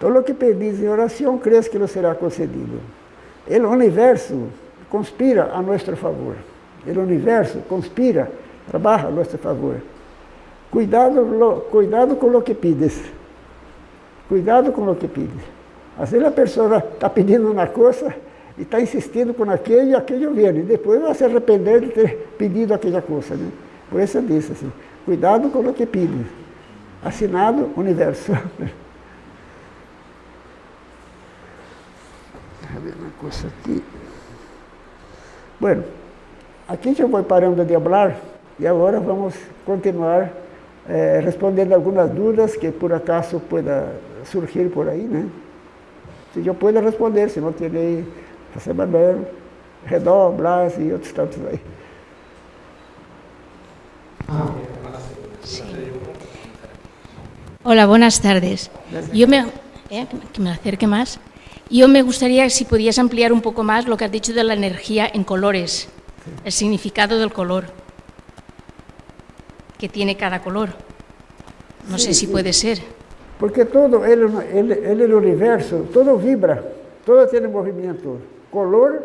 Todo o que pedis em oração, crees que não será concedido. O universo conspira a nosso favor. O universo conspira, trabalha a nosso favor. Cuidado, cuidado com o que pides. Cuidado com o que pides. Às vezes a pessoa está pedindo uma coisa e está insistindo com aquele e aquele vem. E depois vai se arrepender de ter pedido aquela coisa. Né? Por isso eu disse assim, cuidado com o que pede. Assinado Universo. Deixa eu ver uma coisa aqui. Bueno, aqui já vou parando de falar e agora vamos continuar eh, respondendo algumas dúvidas que por acaso pueda surgir por aí, né? Se eu puder responder, se não terei José Manuel, Redó, Blas y otros tantos ahí. Hola, buenas tardes. Yo me, eh, que me acerque más. Yo me gustaría si podías ampliar un poco más lo que has dicho de la energía en colores, el significado del color que tiene cada color. No Sí, sé si sí. puede ser. Porque todo, ele, ele, ele no universo, todo vibra, todo tiene movimiento, color,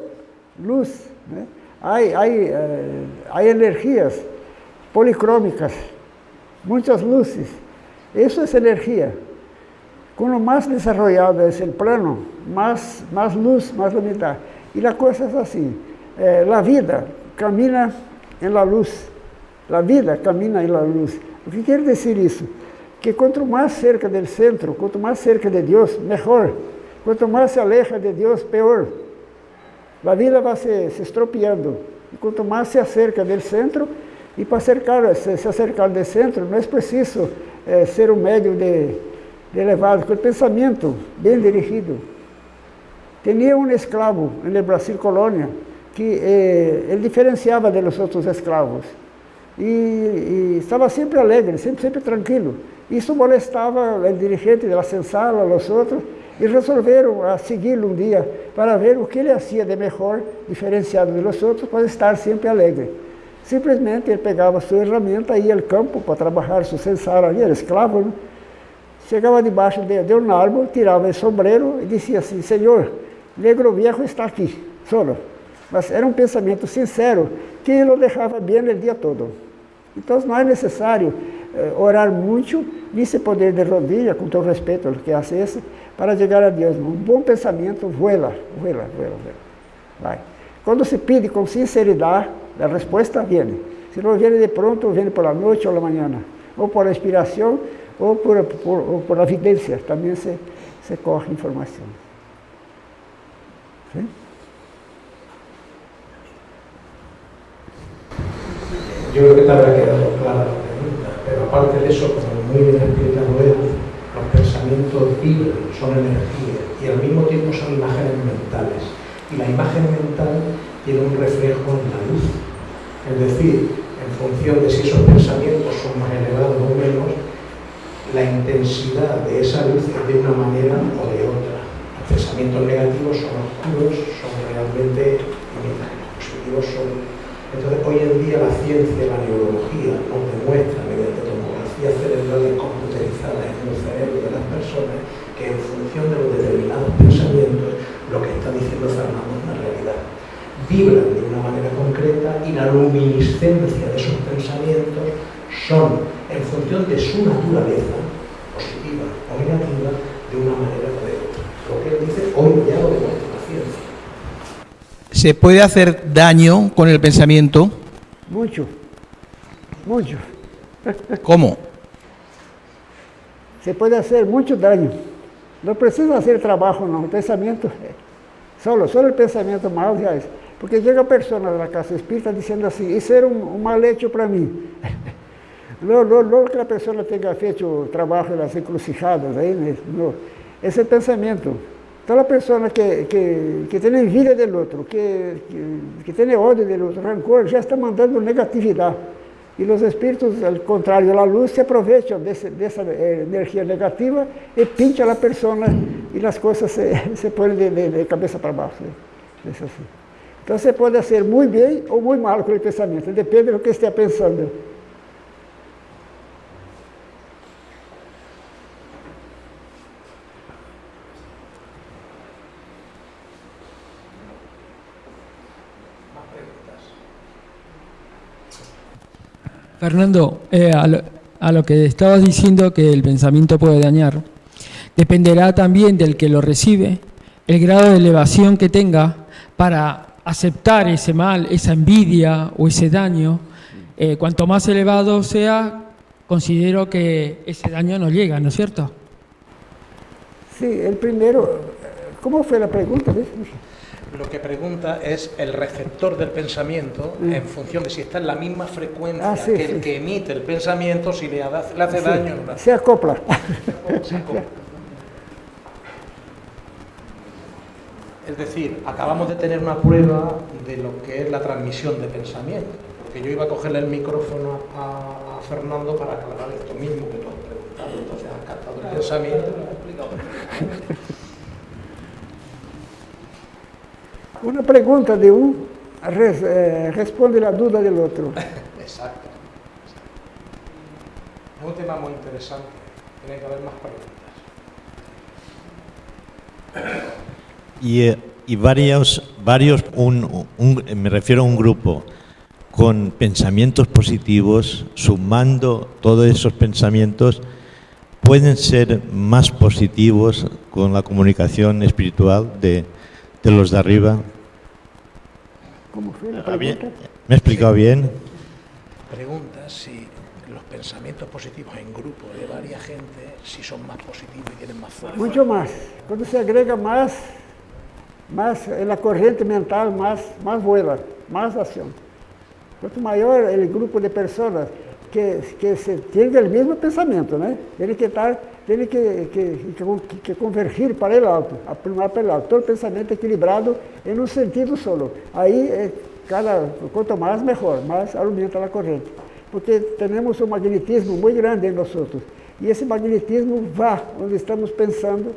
luz. né? Hay, hay, eh, hay energías policrómicas, muchas luces. Eso es energía. Cuando más desarrollado es el plano, más, más luz, más lumidad. Y la cosa es así, eh, la vida camina en la luz, la vida camina en la luz. O que quer decir isso? Que quanto mais cerca do centro, quanto mais cerca de Deus, melhor. Quanto mais se aleja de Deus, pior. A vida vai se, se estropiando. E quanto mais se acerca do centro, e para acercar, se, se acercar do centro, não é preciso eh, ser um médio de, de elevado, com o pensamento bem dirigido. Tinha um escravo no Brasil colônia que eh, ele diferenciava de los outros escravos e, e estava sempre alegre, sempre, sempre tranquilo. Isso molestava o dirigente da senzala, os outros, e resolveram a segui-lo um dia para ver o que ele fazia de melhor, diferenciado dos outros, para estar sempre alegre. Simplesmente ele pegava sua ferramenta, ia ao campo para trabalhar sua senzala ali, era escravo, né? Chegava debaixo de, de um árvore, tirava o sombreiro e dizia assim, Senhor, negro viejo está aqui, solo. Mas era um pensamento sincero que o deixava bem o dia todo. Então não é necessário orar muito, nem se poder de rodilha, com todo respeito ao que hace isso, para chegar a Deus. Um bom pensamento vuela, vuela, vuela, vuela. Vai. Quando se pede com sinceridade, a resposta vem. Se não vem de pronto, vem por la noite ou la mañana. Ou por inspiração, ou por, por, ou por evidência. Também se, se corre informação. Sim? Yo creo que aparte de eso, como muy bien explicado él, los pensamientos vibran, son energía y al mismo tiempo son imágenes mentales. Y la imagen mental tiene un reflejo en la luz. Es decir, en función de si esos pensamientos son más elevados o menos, la intensidad de esa luz es de una manera o de otra. Los pensamientos negativos son oscuros, son realmente, los positivos son entonces, hoy en día la ciencia, la neurología nos demuestra mediante tomografías cerebrales computerizadas en el cerebro de las personas que en función de los determinados pensamientos lo que está diciendo Fernando es una realidad. Vibran de una manera concreta y la luminiscencia de esos pensamientos son en función de su naturaleza, positiva o negativa, de una manera o de otra. Lo que él dice hoy ya lo demuestra la ciencia. ¿Se puede hacer daño con el pensamiento? Muito. Muito. ¿Cómo? se puede hacer mucho daño. No precisa hacer trabajo, no, el pensamiento, solo, solo el pensamiento mal ya es. Porque llega persona de la casa espírita diciendo así, eso era un, un mal hecho para mí. No, no, no que la persona tenga hecho trabajo en las encrucijadas, ahí, no. Es el pensamiento. Toda persona que, que, que tiene envidia del otro, que, que, que tiene odio del otro, rancor, ya está mandando negatividad. E os espíritos, ao contrário da luz, se aproveitam desse, dessa eh, energia negativa e pintam a pessoa e as coisas se, se põem de, de, de cabeça para baixo. Né? Assim. Então você pode ser muito bem ou muito mal com o pensamento, depende do que esteja pensando. Fernando, eh, a, lo, que estabas diciendo que el pensamiento puede dañar, dependerá también del que lo recibe, el grado de elevación que tenga para aceptar ese mal, esa envidia o ese daño. Eh, cuanto más elevado sea, considero que ese daño no llega, ¿no es cierto? Sí, el primero, ¿cómo fue la pregunta? Lo que pregunta es el receptor del pensamiento en función de si está en la misma frecuencia Ah, sí, que el sí. que emite el pensamiento, si le, ha- le hace Sí, daño o no. se acopla. Se acopla. Es decir, acabamos de tener una prueba de lo que es la transmisión de pensamiento, porque yo iba a cogerle el micrófono a, a Fernando para aclarar esto mismo que tú has preguntado, entonces has captado el pensamiento y lo has explicado. Una pregunta de un res- eh, responde la duda del otro. Exacto. Es un tema muy interesante. Tiene que haber más preguntas. Y, eh, y varios, varios un- un- me refiero a un grupo con pensamientos positivos, sumando todos esos pensamientos, pueden ser más positivos con la comunicación espiritual de, de los de arriba. ¿Cómo fue la ¿Ah, bien? pregunta? ¿Me he explicado bien? Pregunta si los pensamientos positivos en grupo de varias gente, si son más positivos y tienen más fuerza. Mucho más. Cuando se agrega más, más en la corriente mental, más, más vuela, más acción. Cuanto mayor el grupo de personas que, que se tenga el mismo pensamiento, ¿no? Tiene que estar, tiene que, que, que, que convergir para el alto, aprumar para el alto. Todo el pensamiento equilibrado en un sentido solo. Ahí, eh, cada, cuanto más, mejor, más aumenta la corriente. Porque tenemos un magnetismo muy grande en nosotros. Y ese magnetismo va donde estamos pensando.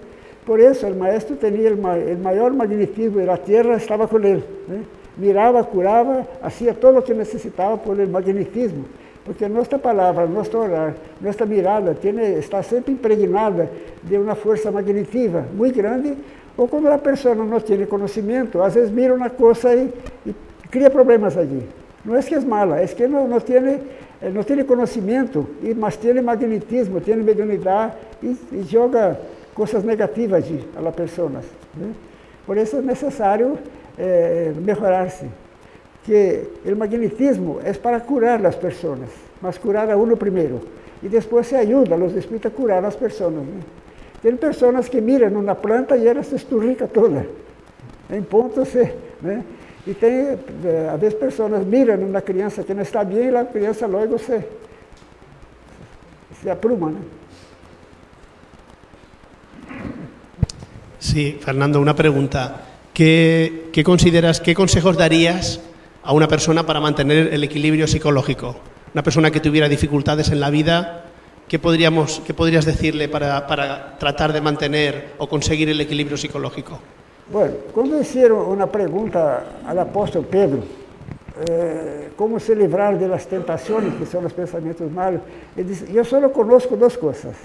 Por eso el maestro tenía el, ma- el mayor magnetismo de la tierra, estaba con él. ¿eh? Miraba, curaba, hacía todo lo que necesitaba por el magnetismo. Porque nuestra palabra, nuestro orar, nuestra mirada está siempre impregnada de una fuerza magnetiva muy grande. O cuando la persona no tiene conocimiento, a veces mira una cosa y, y cria problemas allí. No es que es mala, es que no, no tiene, eh, no tiene conocimiento, y más tiene magnetismo, tiene mediunidad y, y joga cosas negativas a personas. ¿eh? Por eso es necesario eh, mejorarse. Que el magnetismo es para curar las personas, mas curar a uno primero. Y después se ayuda a los espíritus a curar a las personas. ¿no? Tem personas que miram una planta y ela se esturrica toda. Em ponto se, né? E tem, eh, às vezes, pessoas miram uma criança que não está bem e a criança logo se, se apruma? Sí, Fernando, una pregunta. ¿Qué, qué consideras, qué consejos darías a una persona para mantener el equilibrio psicológico? Una persona que tuviera dificultades en la vida, ¿qué, podríamos, qué podrías decirle para, tratar de mantener o conseguir el equilibrio psicológico? Bueno, quando hicieron uma pergunta ao apóstolo Pedro, eh, como se livrar de las tentações, que são os pensamentos malos, ele disse, eu só conozco duas coisas,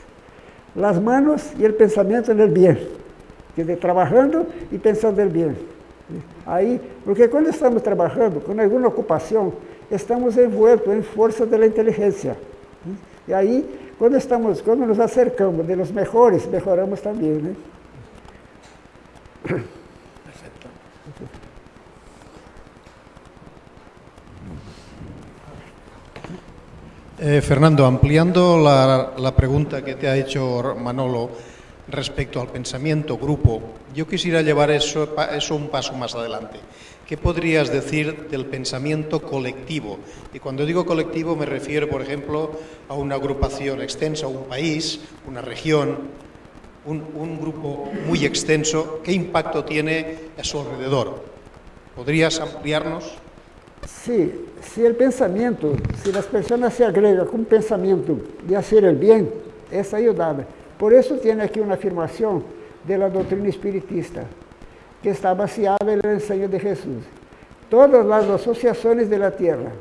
las manos e o pensamento no bem, quer dizer, trabalhando e pensando no bem. Aí, porque quando estamos trabalhando com alguma ocupação, estamos envoltos em força da inteligência. E aí, quando estamos, quando nos acercamos de los melhores, melhoramos também, né? Perfecto. Eh, Fernando, ampliando la pregunta que te ha hecho Manolo respecto al pensamiento grupo, yo quisiera llevar eso, eso un paso más adelante. ¿Qué podrías decir del pensamiento colectivo? Y cuando digo colectivo me refiero, por ejemplo, a una agrupación extensa, un país, una región, un, un grupo muy extenso. ¿Qué impacto tiene a su alrededor? ¿Podrías ampliarnos? Si, si el pensamiento, si las personas se agregan con pensamiento de hacer el bien, es ayudada. Por eso tiene aquí una afirmación de la doctrina espiritista, que está baseada en el enseño de Jesús. Todas las asociaciones de la tierra,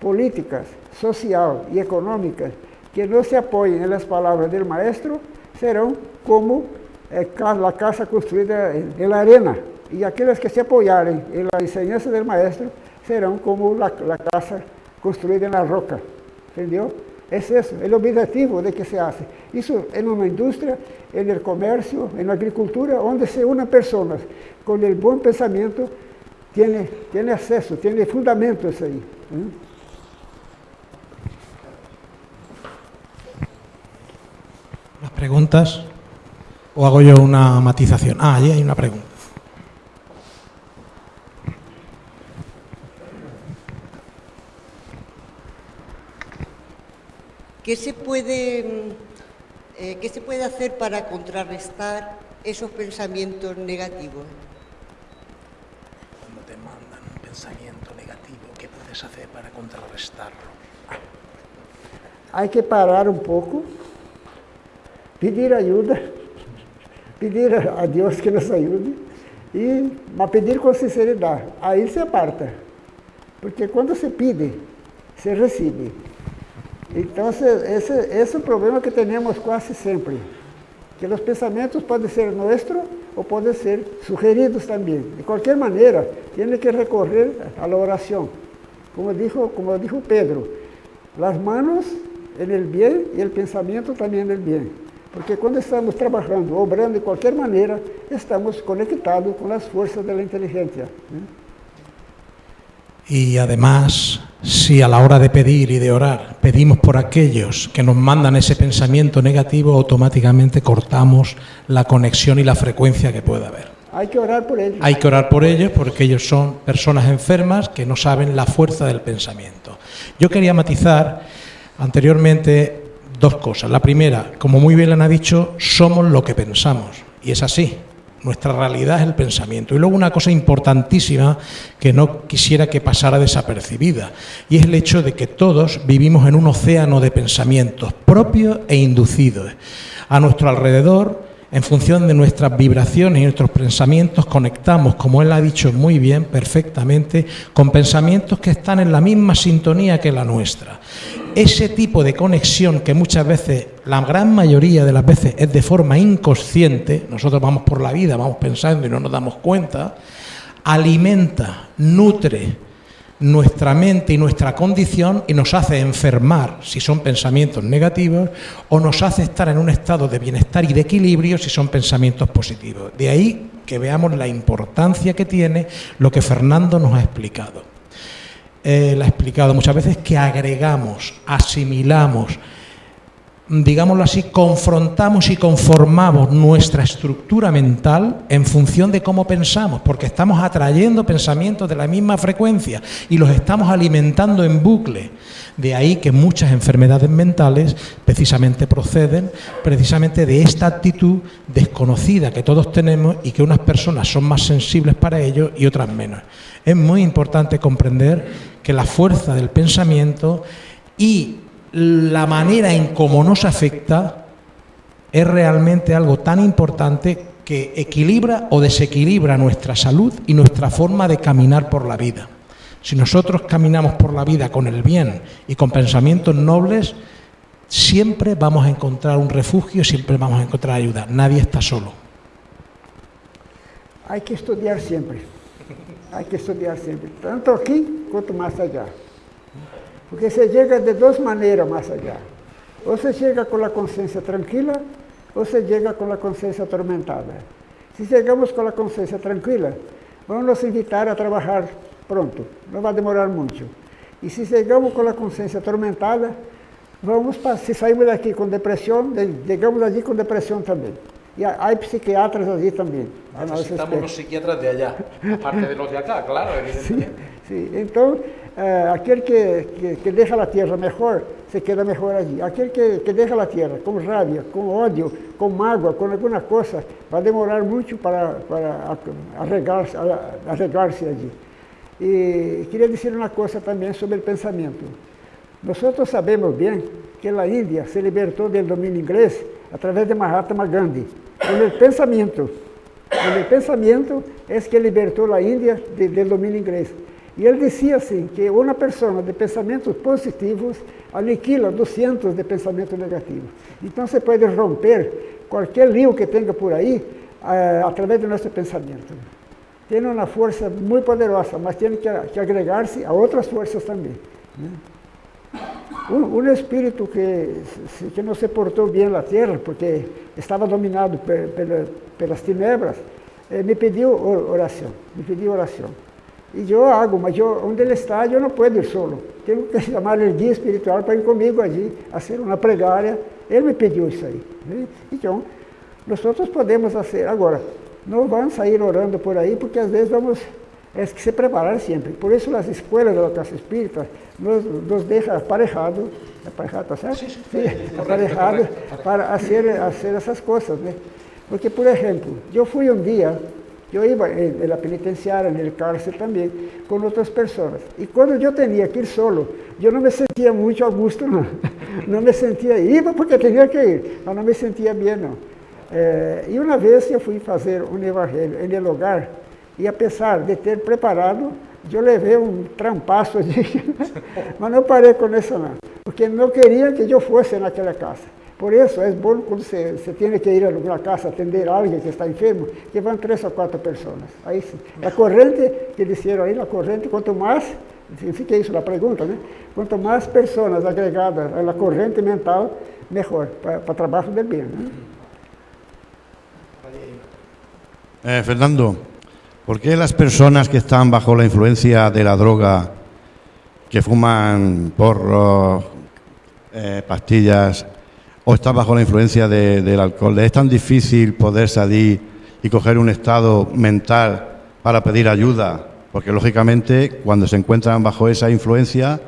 políticas, social y económicas, que no se apoyen en las palabras del maestro, serán como eh, la casa construida en, en la arena. Y aquellas que se apoyaren en la enseñanza del maestro serão como la, la casa construída na roca. Entendeu? Es eso, el objetivo de que se hace. Eso en una industria, en el comercio, en la agricultura, donde se unen personas con el buen pensamiento, tiene, tiene acceso, tiene fundamentos ahí. ¿eh? ¿Las preguntas? ¿O hago yo una matización? Ah, allí hay una pregunta. ¿Qué se puede, mm, eh, qué se puede hacer para contrarrestar esos pensamientos negativos? pensamiento negativo? ¿Qué puedes hacer para contrarrestarlo? Hay que parar un poco, pedir ayuda, pedir a Dios que nos ayude, y mas pedir con sinceridad. Ahí se aparta. Porque cuando se pide, se recibe. Entonces, ese, ese é o problema que temos quase sempre. Que os pensamentos podem ser nossos ou podem ser sugeridos também. De qualquer maneira, tem que recorrer à oração. Como dijo, como dijo Pedro, as manos en el bien e o pensamento também en el bien. Porque quando estamos trabalhando, obrando de qualquer maneira, estamos conectados com as forças da inteligência. Né? Y además, si a la hora de pedir y de orar pedimos por aquellos que nos mandan ese pensamiento negativo, automáticamente cortamos la conexión y la frecuencia que pueda haber. Hay que orar por ellos. Hay que orar por ellos porque ellos son personas enfermas que no saben la fuerza del pensamiento. Yo quería matizar anteriormente dos cosas. La primera, como muy bien le han dicho, somos lo que pensamos. Y es así. Nuestra realidad es el pensamiento. Y luego una cosa importantísima que no quisiera que pasara desapercibida, y es el hecho de que todos vivimos en un océano de pensamientos propios e inducidos. A nuestro alrededor, en función de nuestras vibraciones y nuestros pensamientos, conectamos, como él ha dicho muy bien, perfectamente, con pensamientos que están en la misma sintonía que la nuestra ese tipo de conexión que muchas veces, la gran mayoría de las veces es de forma inconsciente, nosotros vamos por la vida, vamos pensando y no nos damos cuenta, alimenta, nutre nuestra mente y nuestra condición y nos hace enfermar si son pensamientos negativos o nos hace estar en un estado de bienestar y de equilibrio si son pensamientos positivos. De ahí que veamos la importancia que tiene lo que Fernando nos ha explicado él ha explicado muchas veces, que agregamos, asimilamos, digámoslo así, confrontamos y conformamos nuestra estructura mental en función de cómo pensamos, porque estamos atrayendo pensamientos de la misma frecuencia y los estamos alimentando en bucle. De ahí que muchas enfermedades mentales precisamente proceden precisamente de esta actitud desconocida que todos tenemos y que unas personas son más sensibles para ello y otras menos. Es muy importante comprender que la fuerza del pensamiento y la manera en cómo nos afecta es realmente algo tan importante que equilibra o desequilibra nuestra salud y nuestra forma de caminar por la vida. Si nosotros caminamos por la vida con el bien y con pensamientos nobles, siempre vamos a encontrar un refugio, siempre vamos a encontrar ayuda. Nadie está solo. Hay que estudiar siempre. Hay que estudiar sempre, tanto aqui quanto mais allá. Porque se chega de duas maneiras mais allá. Ou se chega com a consciência tranquila, ou se chega com a consciência atormentada. Se chegamos com a consciência tranquila, vamos nos invitar a trabalhar pronto, não vai demorar muito. E se chegamos com a consciência atormentada, vamos, se saímos daqui com depressão, chegamos aqui com depressão também. Y hay psiquiatras allí también. Necesitamos los psiquiatras de allá, aparte de los de acá, claro, evidentemente. Sí, sí. entonces, eh, aquel que, que, que, deja la tierra mejor, se queda mejor allí. Aquel que, que deja la tierra con rabia, con odio, con mágoa, con alguna cosa, va a demorar mucho para, para arreglarse, arreglarse allí. Y quería decir una cosa también sobre el pensamiento. Nosotros sabemos bien que la India se libertó del dominio inglés a través de Mahatma Gandhi. En el pensamiento, en el pensamiento es que libertó la India de, del dominio inglés. E ele dizia assim, que uma pessoa de pensamentos positivos aniquila 200 de pensamentos negativos. Então você pode romper qualquer lío que tenha por aí uh, através do nosso pensamento. Tem uma força muito poderosa, mas tem que, agregar-se a outras forças também. Né? Un, un, espíritu que, que no se portó bien la tierra porque estaba dominado por, por, por las tinieblas, eh, me pidió oración, me pidió oración. Y yo hago, mas yo, donde él está, no puedo ir solo. Tengo que llamar el guía espiritual para ir conmigo allí, hacer una plegaria. Él me pidió isso aí. Né? Então, nós podemos fazer. Agora, não vamos sair orando por aí, porque às vezes vamos é que se preparar sempre. Por isso as escolas da classe espírita nos, nos deixam aparejado, aparejado, tá certo? Sim aparejado para fazer, fazer essas coisas, né? Porque, por exemplo, eu fui um dia Yo iba en, la penitenciaria, en el cárcel también, con otras personas. Y cuando yo tenía que ir solo, yo no me sentía mucho a gusto, no. no me sentía, iba porque tenía que ir, pero no me sentía bien, no. Eh, y una vez yo fui a hacer un evangelio en el hogar, y a pesar de ter preparado, yo llevé un trampazo allí, pero no paré con eso, no, porque no querían que yo fuese en aquella casa. Por eso es bueno cuando se, tiene que ir a alguna casa a atender a alguien que está enfermo, que van tres o cuatro personas. Ahí sí. La corriente, que dijeron ahí, la corriente, cuanto más, significa eso la pregunta, ¿no? Cuanto más personas agregadas a la corriente mental, mejor, para, para trabajo del bien. Eh, Fernando, ¿por qué las personas que están bajo la influencia de la droga, que fuman porro, eh, pastillas, o está bajo la influencia del alcohol. ¿Es tan difícil poder salir y coger un estado mental para pedir ayuda? Porque lógicamente cuando se encuentran bajo esa influencia,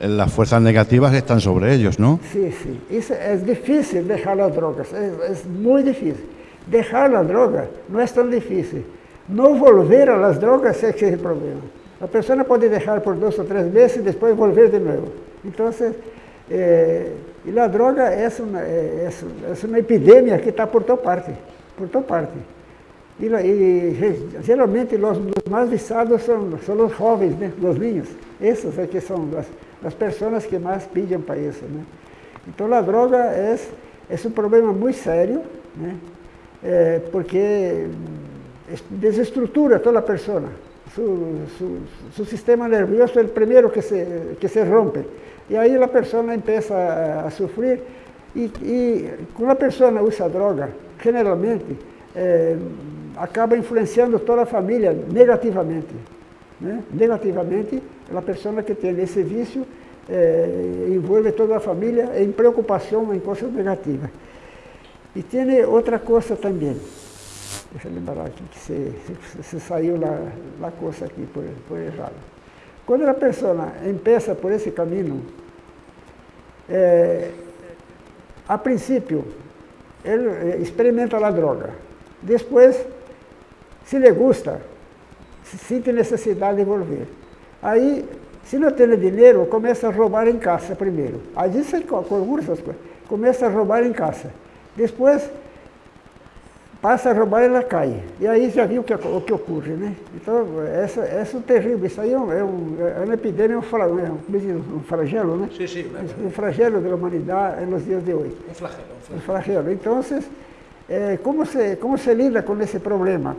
eh, las fuerzas negativas están sobre ellos, ¿no? Sí, sí. Es, difícil dejar las drogas, es, muy difícil. Dejar la droga no es tan difícil. No volver a las drogas es el problema. La persona puede dejar por dos o tres meses y después volver de nuevo. Entonces, eh, y la droga es una, es, una epidemia que está por toda parte, por parte. E, e y, y, los, más viciados son, son los jóvenes, los niños. Esas aquí son las, personas que más pillan para eso. ¿no? Entonces la droga es, es un problema muy serio, porque desestructura a toda la persona. Su, su, sistema nervioso es el primero que se, que se rompe. E aí a pessoa começa a, a sofrer. E, e, quando a pessoa usa droga, generalmente, é, acaba influenciando toda a família negativamente. Né? Negativamente, a pessoa que tem esse vício é, envolve toda a família em preocupação em coisas negativas. E tem outra coisa também. Deixa eu lembrar aqui que se, se, se saiu a coisa aqui por, por errado. Quando a pessoa empieza por esse caminho, é, a princípio, ele é, experimenta a droga. Depois, se lhe gusta, se sente necessidade de volver. Aí, se não tem dinheiro, começa a roubar em casa primeiro. Aí com essas coisas. Começa a roubar em casa. Depois, passa a roubar na calle. E aí já viu o que, o que ocorre, né? Então, essa, essa é terrível. Isso aí é, um, é, um, é uma epidemia, um, um, um flagelo, né? Sim, sim. Um flagelo da humanidade nos dias de hoje. Um flagelo. Um flagelo. Então, é, como, se, como se lida com esse problema?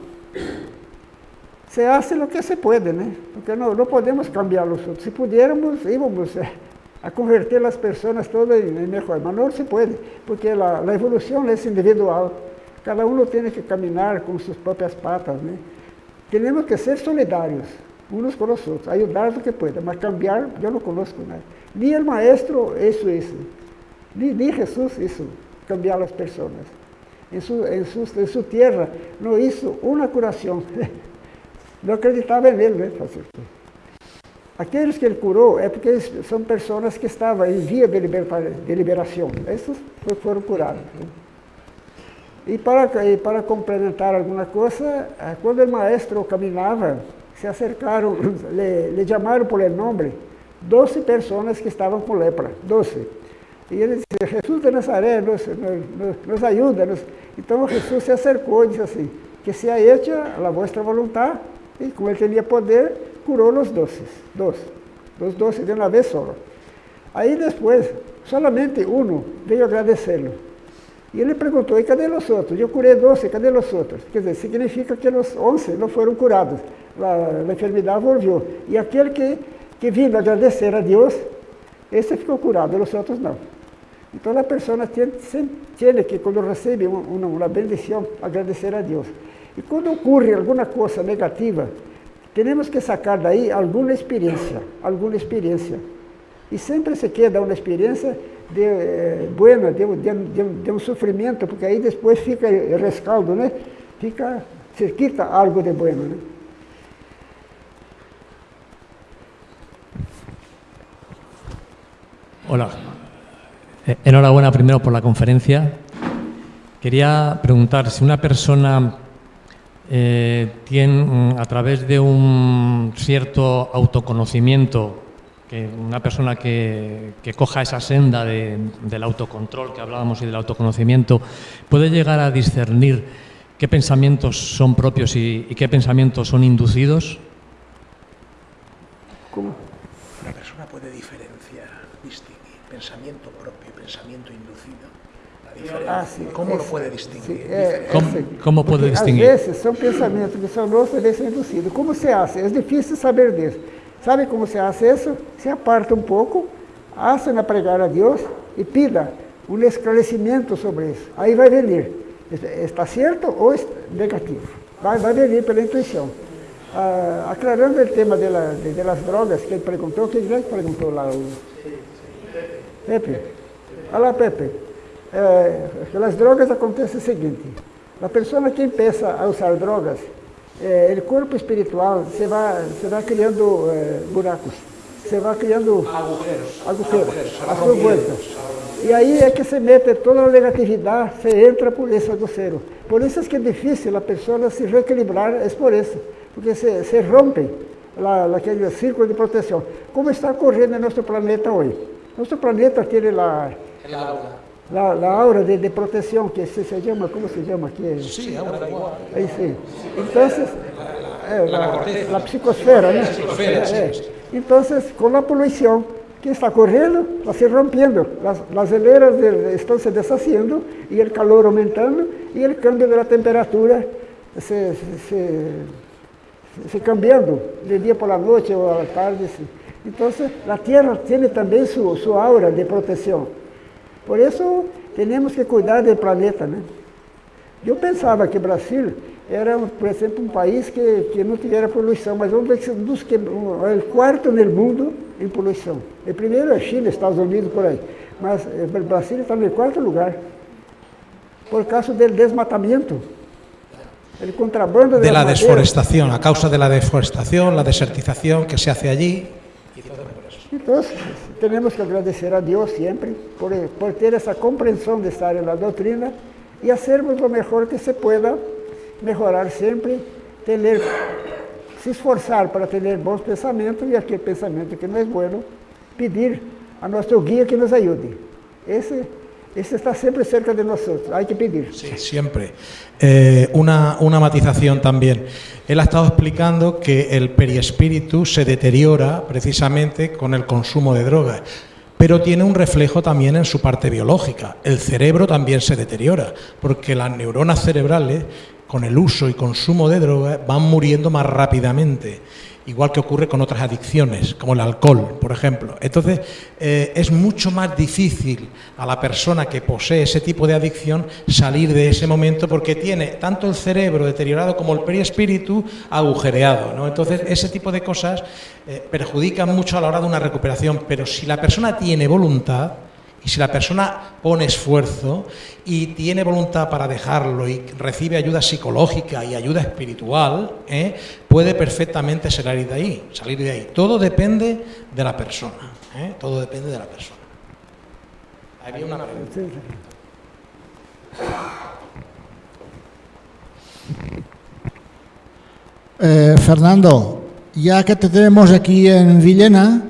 Se faz o que se pode, né? Porque não, não podemos cambiar os outros. Se pudiéramos, íamos é, a converter as pessoas todas em melhor, mas não se pode, porque a evolução é individual. Cada um tem que caminhar com suas próprias patas, né? Temos que ser solidários, uns com os outros, ajudar o que pueda, mas cambiar, eu não conosco nada. Nem o maestro isso, isso. Nem, nem Jesus isso, cambiar as pessoas. Em sua, em, sua, em sua terra não hizo uma curação. Não acreditava nele, né? Aqueles que ele curou é porque são pessoas que estavam em via de, de liberação. Esses foram curados. Né? E para, e para complementar alguma coisa, eh, quando o maestro caminhava, se acercaram, le chamaram por el nome 12 pessoas que estavam com lepra, 12. E ele disse, Jesus de Nazaré, nos, nos, nos ajuda. Nos... Então Jesus se acercou e disse assim, que se ha hecho a vossa vontade, e como ele tinha poder, curou os doces, doze, os doze de uma vez só. Aí depois, solamente um veio agradecê-lo. E ele perguntou, e cadê os outros? Eu curei 12, cadê os outros? Quer dizer, significa que os 11 não foram curados. A, enfermidade volviu. E aquele que, que vindo agradecer a Deus, esse ficou curado, os outros não. Então a pessoa tem, tem que, quando recebe uma, uma bendição, agradecer a Deus. E quando ocorre alguma coisa negativa, temos que sacar daí alguma experiência, alguma experiência. E sempre se queda uma experiência de, eh, buena, de, de, de, um porque aí depois fica rescaldo, né? Fica, se quita algo de bueno? Hola. Eh, enhorabuena primero por la conferencia. Quería preguntar si una persona eh, tienen, mm, a través de un cierto autoconocimiento, que una persona que, que coja esa senda de- del autocontrol que hablábamos y del autoconocimiento, puede llegar a discernir qué pensamientos son propios y, y qué pensamientos son inducidos? Una persona puede diferenciar, distinguir pensamiento propio y pensamiento inducido. La diferencia. Ah, sí, ¿Cómo lo puede sí, distinguir? é- ¿Cómo- cómo puede porque distinguir? Às vezes são pensamentos que são nossos e são induzidos. Como se hace? É difícil saber disso. Sabe como se hace isso? Se aparta um pouco, hace na pregar a Deus e pida um esclarecimento sobre isso. Aí vai venir. Está certo ou negativo? Vai, vai venir pela intuição. Ah, aclarando o tema de, la- de- de las drogas que perguntou, quem que perguntou lá? Pepe. Olha lá, Pepe. Eh, drogas acontece o seguinte: a pessoa que empieza a usar drogas, eh, o corpo espiritual se vai, se vai criando eh, buracos, se vai criando Agujeros. agujeros, Agujeros. E aí é que se mete toda a negatividade, se entra por esse agujero. Por isso é que é difícil a pessoa se reequilibrar, é por isso, porque se, se rompe lá, aquele círculo de proteção. Como está correndo em nosso planeta hoje? Nosso planeta tem lá El aura. La, la aura de, de protección que se, se llama, ¿cómo se llama aquí? Sí, aura da igual. Ahí sí. Entonces, eh, La la, psicosfera, ¿no? Eh. Entonces, con la polución que está corriendo, va se rompiendo, las, las hileras están se deshaciendo y el calor aumentando y el cambio de la temperatura se, se, se- se cambiando de día por la noche o a la tarde. sí. Entonces, la Tierra tiene también su, su aura de protección. Por isso, temos que cuidar do planeta, né? Eu pensava que o Brasil era, por exemplo, um país que, que não tivesse poluição, mas um dos, dos que, um, é o quarto no mundo em poluição. O primeiro é Chile, Estados Unidos, por aí. Mas eh, o Brasil está no quarto lugar, por causa do desmatamento. El contrabando de la las maderas. desforestación, a causa de la deforestación, la desertización que se hace allí. Entonces, tenemos que agradecer a Dios siempre por, por ter esa comprensión de estar en la doctrina y hacernos pues, lo mejor que se pueda, mejorar siempre, tener, se esforzar para tener bons pensamientos y aquel pensamiento que no es bueno, pedir a nuestro guía que nos ayude. Ese esse está sempre cerca de nós, há que pedir. Sí, siempre. Eh, una, una matización también. Él ha estado explicando que el periespíritu se deteriora precisamente con el consumo de drogas, pero tiene un reflejo también en su parte biológica. El cerebro también se deteriora, porque las neuronas cerebrales, con el uso y consumo de drogas, van muriendo más rápidamente. Igual que ocurre con otras adicciones, como el alcohol, por ejemplo. Entonces, eh, es mucho más difícil a la persona que posee ese tipo de adicción salir de ese momento porque tiene tanto el cerebro deteriorado como el periespíritu agujereado. Entonces, ese tipo de cosas eh, perjudican mucho a la hora de una recuperación. Pero si la persona tiene voluntad, y si la persona pone esfuerzo y tiene voluntad para dejarlo y recibe ayuda psicológica y ayuda espiritual, ¿eh? puede perfectamente salir de ahí, salir de ahí. Todo depende de la persona. ¿eh? Todo depende de la persona. Había una pregunta. Eh, Fernando, ya que te tenemos aquí en Villena,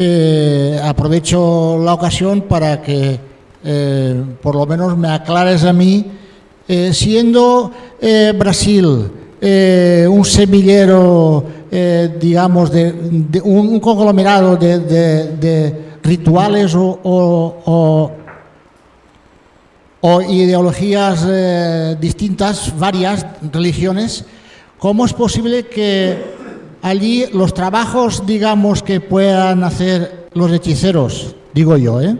eh, aprovecho la ocasión para que eh, por lo menos me aclares a mí, eh, siendo Brasil un semillero, digamos, de, un, conglomerado de, rituales o, ideologías distintas, varias religiones, ¿cómo es posible que allí los trabajos, digamos, que puedan hacer los hechiceros, digo yo, ¿eh?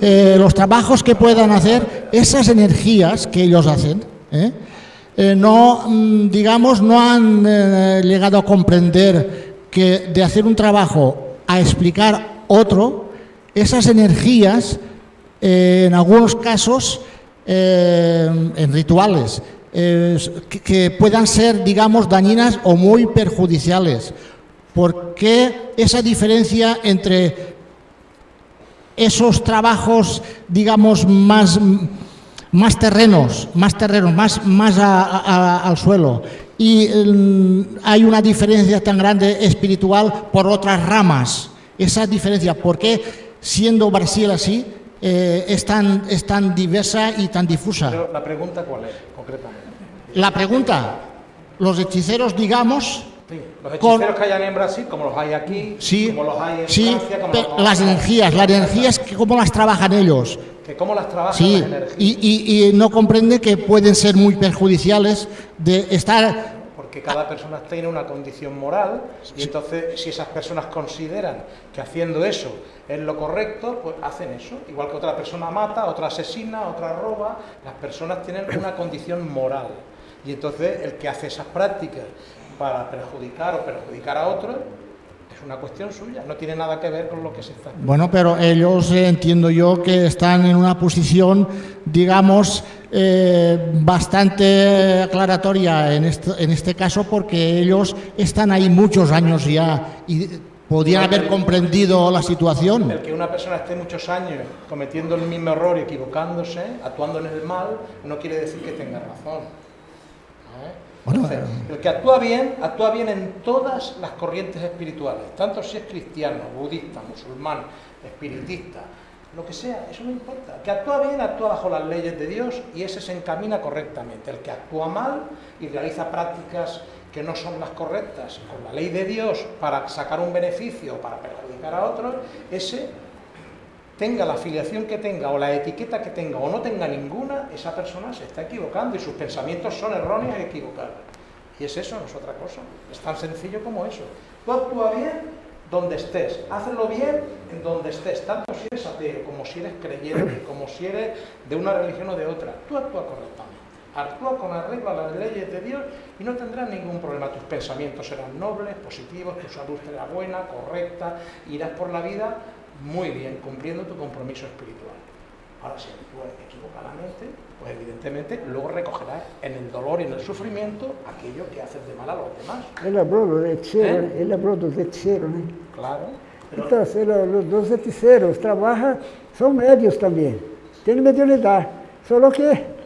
Eh, los trabajos que puedan hacer, esas energías que ellos hacen, ¿eh? Eh, no, mm, digamos, no han eh, llegado a comprender que de hacer un trabajo a explicar otro, esas energías, en algunos casos, en rituales, que, puedan ser, digamos, dañinas o muy perjudiciales. ¿Por qué esa diferencia entre esos trabajos, digamos, más, más terrenos, más terrenos, más, más a- al suelo. Y mm, hay una diferencia tan grande espiritual por otras ramas. Esa diferencia, ¿por qué siendo Brasil así eh, es, tan, es tan diversa y tan difusa? La pregunta cuál es, concretamente. La pregunta, los hechiceros, digamos, Sí, los Con- hechiceros que hayan en Brasil, como los hay aquí, sí, como los hay en sí, Francia, como los las energías, las energías, que ¿cómo las trabajan ellos? que cómo las trabajan Sí, las energías. y, y- y no comprende que pueden ser muy perjudiciales de estar porque cada persona tiene una condición moral y entonces si esas personas consideran que haciendo eso es lo correcto, pues hacen eso. Igual que otra persona mata, otra asesina, otra roba, las personas tienen una condición moral. Y entonces el que hace esas prácticas para perjudicar o perjudicar a otros es una cuestión suya, no tiene nada que ver con lo que se está Bueno, pero ellos eh, entiendo yo que están en una posición, digamos, eh, bastante aclaratoria en este, en este caso porque ellos están ahí muchos años ya y podían haber comprendido la situación. El que una persona esté muchos años cometiendo el mismo error y equivocándose, actuando en el mal, no quiere decir que tenga razón. ¿Eh? Entonces, el que actúa bien, actúa bien en todas las corrientes espirituales, tanto si es cristiano, budista, musulmán, espiritista, lo que sea, eso no importa. El que actúa bien, actúa bajo las leyes de Dios y ese se encamina correctamente. El que actúa mal y realiza prácticas que no son las correctas con la ley de Dios para sacar un beneficio o para perjudicar a otros, ese tenga la afiliación que tenga o la etiqueta que tenga o no tenga ninguna, esa persona se está equivocando y sus pensamientos son erróneos y equivocados. Y es eso, no es otra cosa. Es tan sencillo como eso. Tú actúa bien donde estés, hazlo bien en donde estés, tanto si eres ateo, como si eres creyente, como si eres de una religión o de otra. Tú actúa correctamente. Actúa con arreglo a las leyes de Dios y no tendrás ningún problema. Tus pensamientos serán nobles, positivos, tu salud será buena, correcta, irás por la vida muy bien cumpliendo tu compromiso espiritual. Ahora, si actúas equivocadamente, pues evidentemente luego recogerás en el dolor y en el sufrimiento aquello que haces de mal a los demás. Es la broma de Cheron, ¿Eh? es la broma de ¿eh? Claro. Entonces, los, los hechiceros trabajan, son medios también, tienen mediunidad, solo que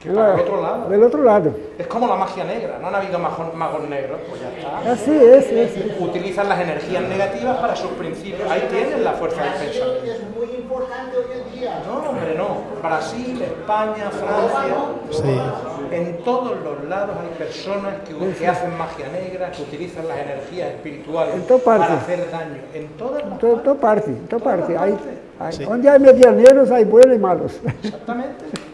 que para el otro lado. Del otro lado. Es como la magia negra, no han habido magos, magos negros, pues ya está. Así es, es, es. Utilizan las energías negativas para sus principios. Ahí tienen la fuerza del pensamiento. Es muy importante hoy en día. No, hombre, no. Brasil, España, Francia. En todos los lados hay personas que, que hacen magia negra, que utilizan las energías espirituales En para hacer daño. En todas las Em toda, toda parte, toda parte. Aí, aí, Sí. Onde há medianeiros, há buenos e malos. Exactamente.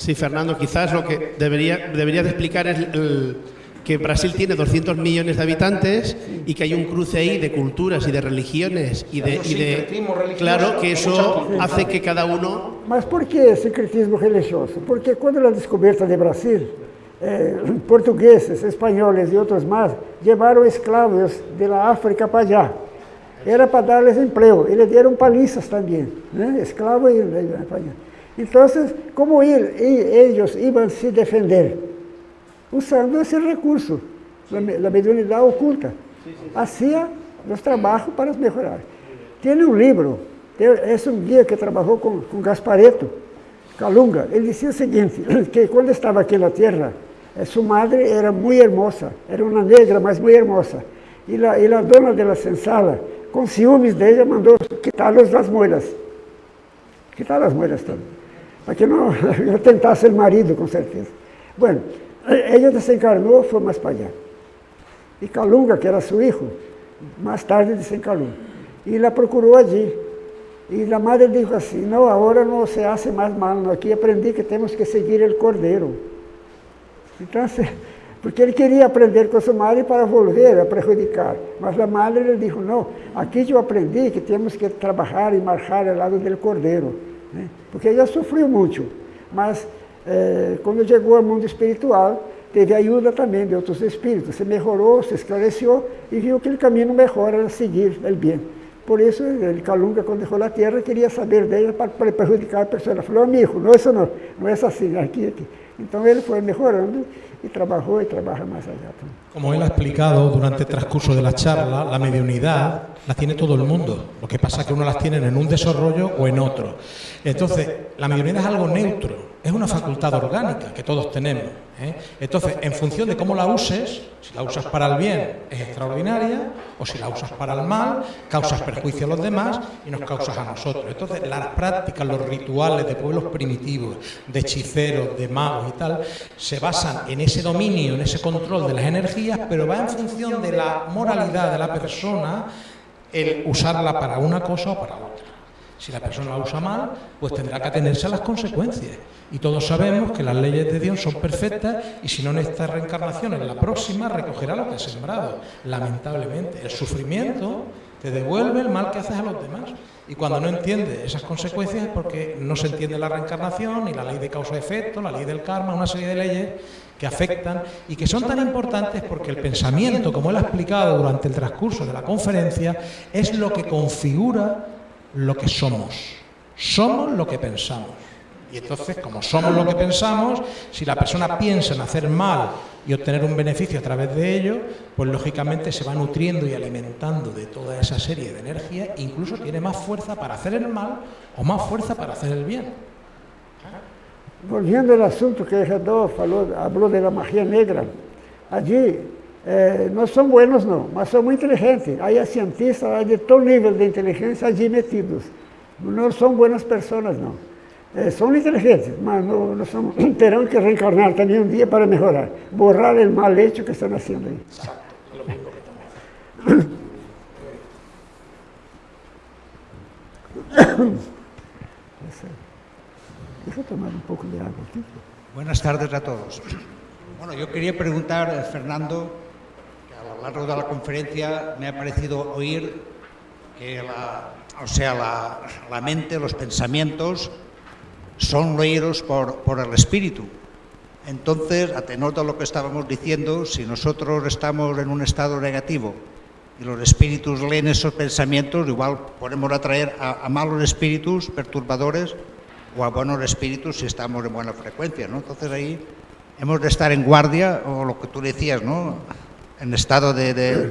Sí, Fernando, quizás lo que debería, debería de explicar es el- que Brasil tiene 200 millones de habitantes y que hay un cruce ahí de culturas y de religiones y de, y de claro que eso hace que cada uno Mas por que sincretismo religioso? Porque quando a descoberta de Brasil, eh, portugueses, espanhóis e outros mais levaram escravos da África para allá. Era para darles emprego. Eles deram palizas também, né? escravos e e- para allá. Então, como ele, e- eles iam se defender? Usando esse recurso, a me- a mediunidade oculta. Hacía os trabalhos para melhorar. Tem um livro, é um guia que trabalhou com, com Gaspareto, Calunga. Ele dizia o seguinte, que quando estava aqui na Terra, eh, sua madre era muito hermosa, era uma negra, mas muito hermosa. E a, e a dona da senzala, com ciúmes dela, mandou quitá-los das moedas. Quitar as moedas todas. Para que não não tentasse o marido, com certeza. Bueno, ella desencarnou, foi mais para allá. E Calunga, que era seu filho, mais tarde desencarnou. E la procurou allí. E a madre disse assim, não, agora não se hace mais mal, aqui aprendi que temos que seguir o cordeiro. Então, porque ele queria aprender com sua madre para volver a prejudicar. Mas a madre lhe disse, não, aqui eu aprendi que temos que trabalhar e marchar ao lado do cordeiro. Né? Porque ela sofreu muito. Mas eh, quando chegou ao mundo espiritual, teve ajuda também de outros espíritos. Se melhorou, se esclareceu e viu que o caminho melhor era seguir o bem. por isso, el Calunga, quando dejó a terra, queria saber dele para, para prejudicar a pessoa. Ele falou, amigo, não, isso não, não é assim, aqui, aqui. Então ele foi melhorando y trabajó y trabaja más allá. Como él ha explicado durante el transcurso de la charla, la mediunidad la tiene todo el mundo. Lo que pasa es que uno las tiene en un desarrollo o en otro. Entonces, la mediunidad es algo neutro, es una facultad orgánica que todos tenemos. ¿Eh? Entonces, en función de cómo la uses, si la usas para el bien es extraordinaria, o si la usas para el mal, causas perjuicio a los demás y nos causas a nosotros. Entonces, las prácticas, los rituales de pueblos primitivos, de hechiceros, de magos y tal, se basan en ese dominio, en ese control de las energías, pero va en función de la moralidad de la persona el usarla para una cosa o para otra. Si la persona la usa mal, pues tendrá que atenerse a las consecuencias. Y todos sabemos que las leyes de Dios son perfectas y si no en esta reencarnación, en la próxima recogerá lo que ha sembrado. Lamentablemente, el sufrimiento te devuelve el mal que haces a los demás. Y cuando no entiendes esas consecuencias es porque no se entiende la reencarnación, ni la ley de causa-efecto, la ley del karma, una serie de leyes que afectan y que son tan importantes porque el pensamiento, como él ha explicado durante el transcurso de la conferencia, es lo que configura lo que somos. Somos lo que pensamos. Y entonces, como somos lo que pensamos, si la persona piensa en hacer mal y obtener un beneficio a través de ello, pues lógicamente se va nutriendo y alimentando de toda esa serie de energía, incluso tiene más fuerza para hacer el mal o más fuerza para hacer el bien. Volviendo al asunto que falou, habló de la magia negra, allí eh, é, nós somos buenos não, mas somos inteligentes. Aí há cientistas de todo nível de inteligência ali metidos. Não são boas pessoas não. É, eh, inteligentes, mas não, não são, que reencarnar também um dia para melhorar. Borrar o mal hecho que estão fazendo aí. Deja tomar un poco de agua. Buenas tardes a todos. Bueno, yo quería preguntar, eh, Fernando, largo de la conferencia me ha parecido oír que la, o sea, la, la mente, los pensamientos, son leídos por, por el espíritu. Entonces, a tenor de lo que estábamos diciendo, si nosotros estamos en un estado negativo y los espíritus leen esos pensamientos, igual podemos atraer a, a malos espíritus perturbadores o a buenos espíritus si estamos en buena frecuencia, ¿no? Entonces ahí hemos de estar en guardia, o lo que tú decías, ¿no? En estado de... de...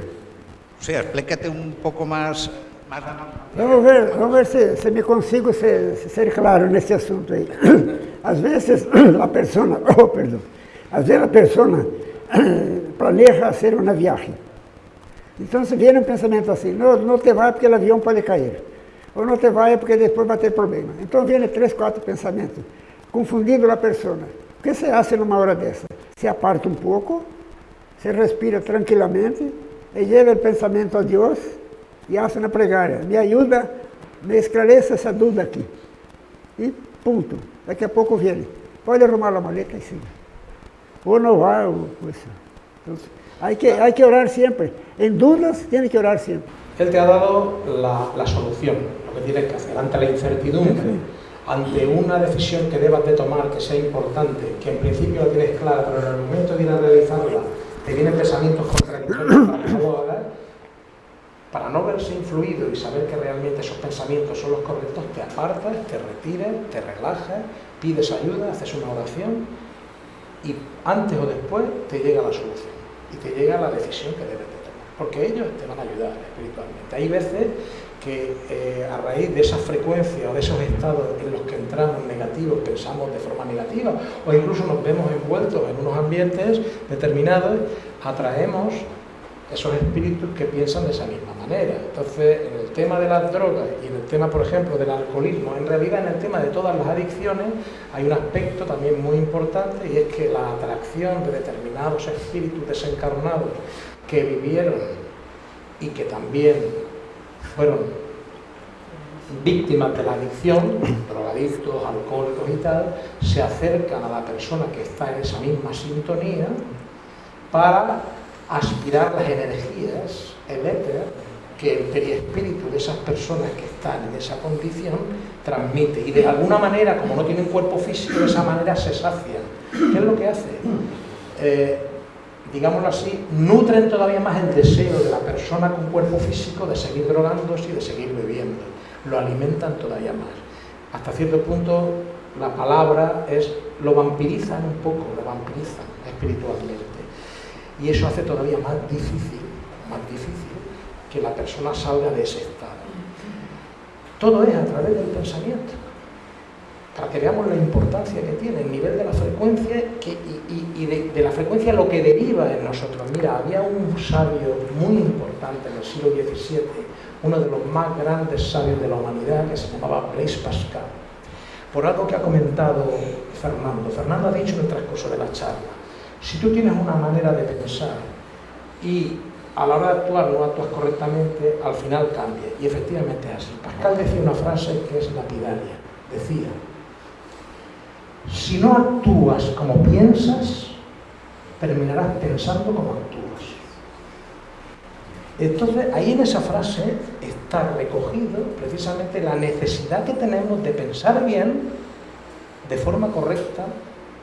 O sea, explícate un poco más... más... Vamos ver, vamos ver se, se me consigo ser, ser claro nesse assunto aí. Às vezes a persona, oh, perdão, às vezes a persona planeja hacer uma viagem. Então se viene um pensamento assim, não, não te vai porque o avião pode cair. Ou não te vai porque depois vai ter problema. Então vem três, quatro pensamentos, confundindo a pessoa. O que você faz numa hora dessa? Se aparta um pouco, se respira tranquilamente, e leva o pensamento a Deus e faz uma plegária. Me ajuda, me esclareça essa dúvida aqui. E ponto. Daqui a pouco vem. Pode arrumar a maleta e sim. Ou não vai, ou coisa. Então, hay que, hay que orar siempre. En dudas, tiene que orar siempre. Él te ha dado la, la solución, lo que tienes que hacer ante la incertidumbre, ante una decisión que debas de tomar que sea importante, que en principio la tienes clara, pero en el momento de ir a te vienen pensamientos contradictorios para no para no verse influido y saber que realmente esos pensamientos son los correctos, te apartas, te retires, te relajas, pides ayuda, haces una oración y antes o después te llega la solución y te llega la decisión que debes de tomar, porque ellos te van a ayudar espiritualmente. Hay veces que eh, a raíz de esa frecuencia o de esos estados en los que entramos negativos, pensamos de forma negativa o incluso nos vemos envueltos en unos ambientes determinados, atraemos esos espíritus que piensan de esa misma manera. Entonces, en el tema de las drogas y en el tema, por ejemplo, del alcoholismo, en realidad en el tema de todas las adicciones hay un aspecto también muy importante y es que la atracción de determinados espíritus desencarnados que vivieron y que también fueron víctimas de la adicción, drogadictos, alcohólicos y tal, se acercan a la persona que está en esa misma sintonía para aspirar las energías, el éter, que el periespíritu de esas personas que están en esa condición transmite. Y de alguna manera, como no tienen cuerpo físico, de esa manera se sacian. ¿Qué es lo que hace? Eh, digámoslo así, nutren todavía más el deseo de la persona con cuerpo físico de seguir drogándose y de seguir bebiendo. Lo alimentan todavía más. Hasta cierto punto la palabra es, lo vampirizan un poco, lo vampirizan espiritualmente. Y eso hace todavía más difícil, más difícil que la persona salga de ese estado. Todo es a través del pensamiento para que veamos la importancia que tiene, el nivel de la frecuencia y, de, la frecuencia lo que deriva en nosotros. Mira, había un sabio muy importante en el siglo XVII, uno de los más grandes sabios de la humanidad, que se llamaba Blaise Pascal, por algo que ha comentado Fernando. Fernando ha dicho en el transcurso de la charla, si tú tienes una manera de pensar y a la hora de actuar no actúas correctamente, al final cambia. Y efectivamente es así. Pascal decía una frase que es lapidaria. Decía, si no actúas como piensas, terminarás pensando como actúas. Entonces, ahí en esa frase está recogido precisamente la necesidad que tenemos de pensar bien, de forma correcta,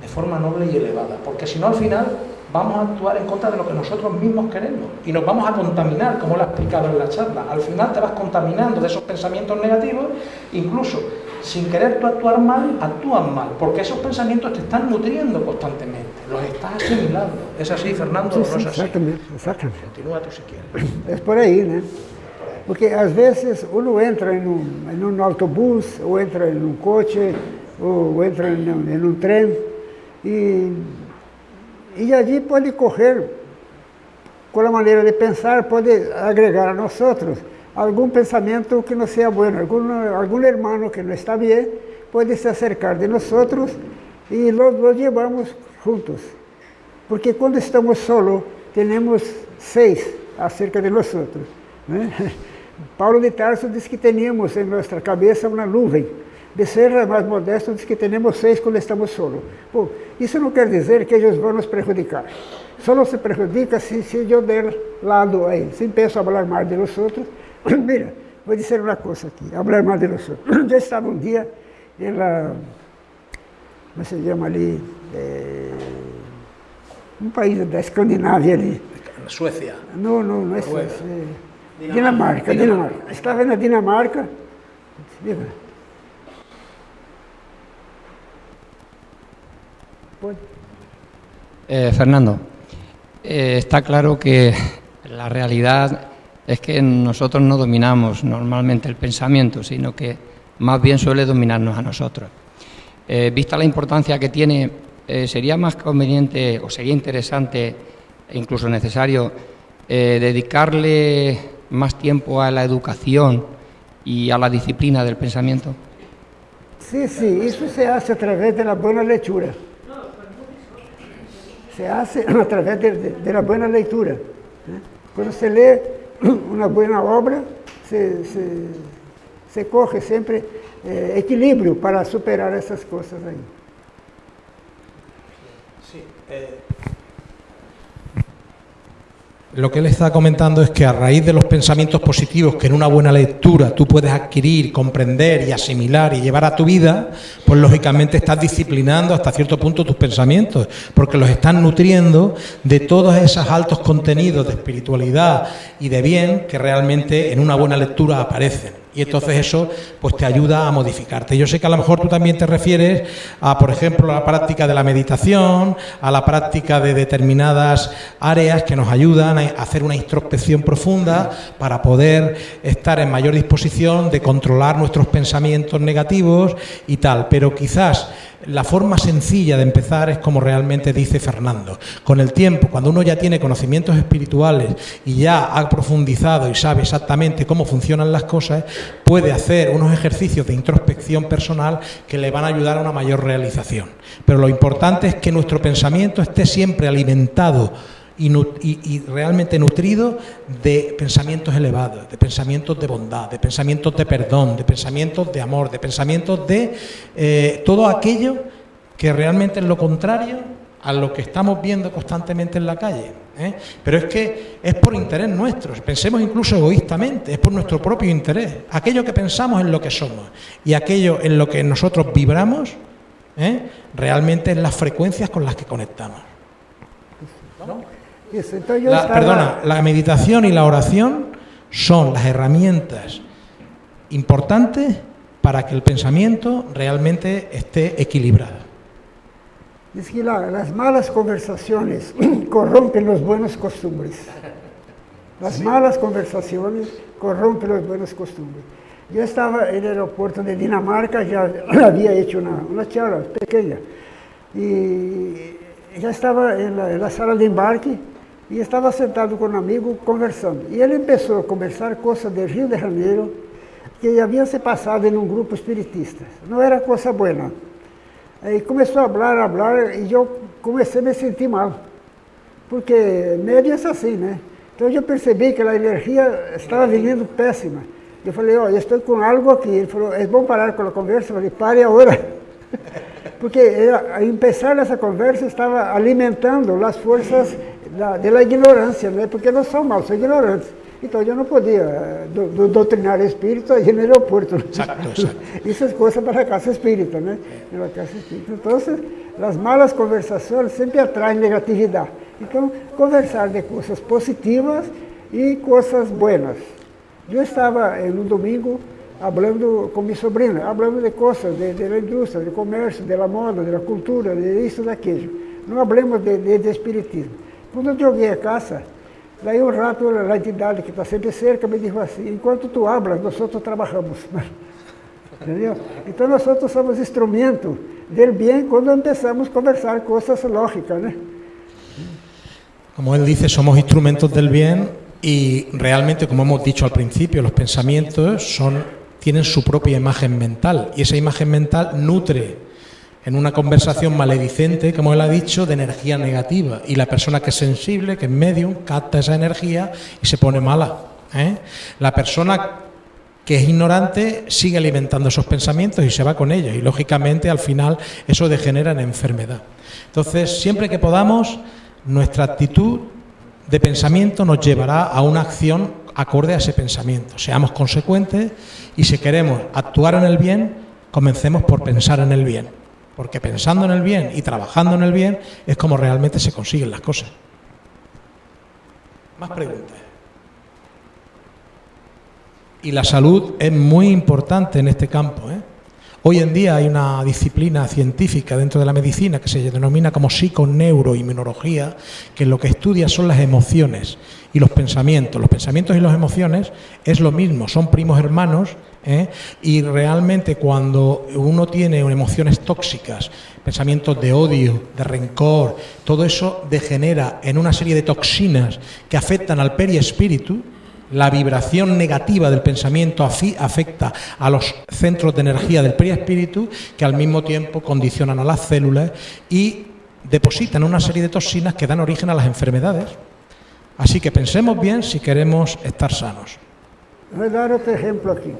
de forma noble y elevada, porque si no al final vamos a actuar en contra de lo que nosotros mismos queremos y nos vamos a contaminar, como lo ha explicado en la charla. Al final te vas contaminando de esos pensamientos negativos, incluso sin querer tú actuar mal, actúan mal, porque esos pensamientos te están nutriendo constantemente, los estás asimilando. ¿Es así, Fernando? Sí, ¿No es así? exactamente, exactamente. Continúa tú si quieres. Es por aí, né? Porque às vezes uno entra em um autobus, ou entra em um coche, ou entra em um, em um trem, e, e ali pode correr, com a maneira de pensar, pode agregar a nós outros algum pensamento que não seja bueno, algum, algum irmão que não está bem, pode se acercar de nós e nós nos levamos juntos. Porque quando estamos solos, temos seis acerca de nós. Né? Paulo de Tarso diz que tínhamos em nossa cabeça uma nuvem. Ser mais modesto, diz que temos seis quando estamos solos. Bom, isso não quer dizer que eles vão nos prejudicar. Só se prejudica se, se eu der lado aí, se empiezo a falar mais de nós outros, Mira, voy a decir una cosa aquí, hablar más de nosotros. Yo estaba un día en la, ¿cómo se llama allí? Eh, un país de Escandinavia allí. Suecia. No, no, no es Suecia. Eh, Dinamarca, Dinamarca. Estaba en la Dinamarca. Eh, Fernando, está claro que la realidad es que nosotros no dominamos normalmente el pensamiento, sino que más bien suele dominarnos a nosotros. Eh, vista la importancia que tiene, eh, sería más conveniente o sería interesante incluso necesario eh, dedicarle más tiempo a la educación y a la disciplina del pensamiento. Sí, sí, eso se hace a través de la buena lectura. Se hace a través de, de, de la buena lectura. Cuando se lee uma boa obra, se, se, se corre sempre eh, equilíbrio para superar essas coisas aí. Sí, eh, Lo que él está comentando es que a raíz de los pensamientos positivos que en una buena lectura tú puedes adquirir, comprender y asimilar y llevar a tu vida, pues lógicamente estás disciplinando hasta cierto punto tus pensamientos, porque los estás nutriendo de todos esos altos contenidos de espiritualidad y de bien que realmente en una buena lectura aparecen y entonces eso pues te ayuda a modificarte. Yo sé que a lo mejor tú también te refieres a, por ejemplo, a la práctica de la meditación, a la práctica de determinadas áreas que nos ayudan a hacer una introspección profunda para poder estar en mayor disposición de controlar nuestros pensamientos negativos y tal. Pero quizás la forma sencilla de empezar es como realmente dice Fernando. Con el tiempo, cuando uno ya tiene conocimientos espirituales y ya ha profundizado y sabe exactamente cómo funcionan las cosas, puede hacer unos ejercicios de introspección personal que le van a ayudar a una mayor realización. Pero lo importante es que nuestro pensamiento esté siempre alimentado y, realmente nutrido de pensamientos elevados, de pensamientos de bondad, de pensamientos de perdón, de pensamientos de amor, de pensamientos de eh, todo aquello que realmente es lo contrario a lo que estamos viendo constantemente en la calle. ¿eh? Pero es que es por interés nuestro, pensemos incluso egoístamente, es por nuestro propio interés. Aquello que pensamos en lo que somos y aquello en lo que nosotros vibramos, ¿eh? realmente es las frecuencias con las que conectamos. La- Perdona, la meditación y la oración son las herramientas importantes para que el pensamiento realmente esté equilibrado. Diz que la- las malas conversaciones corrompen los buenos costumbres. Las malas conversaciones corrompen los buenos costumbres. Yo estaba en el aeropuerto de Dinamarca, ya había hecho una, una charla pequeña. Y ya estaba en la, en la sala de embarque y estaba sentado con un amigo conversando. Y él empezó a conversar cosas de Rio de Janeiro que habían se pasado en un grupo espiritista. No era cosa buena. Aí começou a falar, a falar, e eu comecei a me sentir mal. Porque médio é assim, né? Então eu percebi que a energia estava vindo péssima. Eu falei, ó, eu estou com algo aqui. Ele falou, é bom parar com a conversa? Eu falei, pare agora. Porque era, a empezar essa conversa estava alimentando as forças da, da ignorância, né? Porque não são maus, são ignorantes. Então eu não podia eh, do, do, doutrinar espírito aí no aeroporto. Exacto, exacto. Isso é coisa para a casa espírita, né? Para casa espírita. Então, as malas conversações sempre atraem negatividade. Então, conversar de coisas positivas e coisas buenas. Eu estava eh, no domingo falando com minha sobrinha, falando de coisas de, de indústria, de comércio, de la moda, de la cultura, de isso, daquilo. Não falamos de, de, de espiritismo. Quando eu joguei a casa, daí um rato a entidade que está sempre cerca me disse assim, enquanto tu hablas, nós outros trabalhamos. Entendeu? Então nós outros somos instrumento del bem quando começamos a conversar coisas lógicas, né? Como él dice, somos instrumentos del bien y realmente, como hemos dicho al principio, los pensamientos tienen su propia imagen mental y esa imagen mental nutre en una conversación maledicente, como él ha dicho, de energía negativa y la persona que es sensible, que es medium, capta esa energía y se pone mala. ¿eh? La persona que es ignorante sigue alimentando esos pensamientos y se va con ellos y lógicamente al final eso degenera en enfermedad. Entonces, siempre que podamos, nuestra actitud de pensamiento nos llevará a una acción acorde a ese pensamiento. Seamos consecuentes y si queremos actuar en el bien, comencemos por pensar en el bien. Porque pensando en el bien y trabajando en el bien es como realmente se consiguen las cosas. Más preguntas. Y la salud es muy importante en este campo. ¿eh? Hoy en día hay una disciplina científica dentro de la medicina que se denomina como psiconeuroinmunología, que lo que estudia son las emociones y los pensamientos. Los pensamientos y las emociones es lo mismo, son primos hermanos ¿eh? y realmente cuando uno tiene emociones tóxicas, pensamientos de odio, de rencor, todo eso degenera en una serie de toxinas que afectan al periespíritu, la vibración negativa del pensamiento afecta a los centros de energía del perispíritu que al mismo tiempo condicionan a las células y depositan una serie de toxinas que dan origen a las enfermedades. Así que pensemos bien si queremos estar sanos. Vou dar outro exemplo aqui.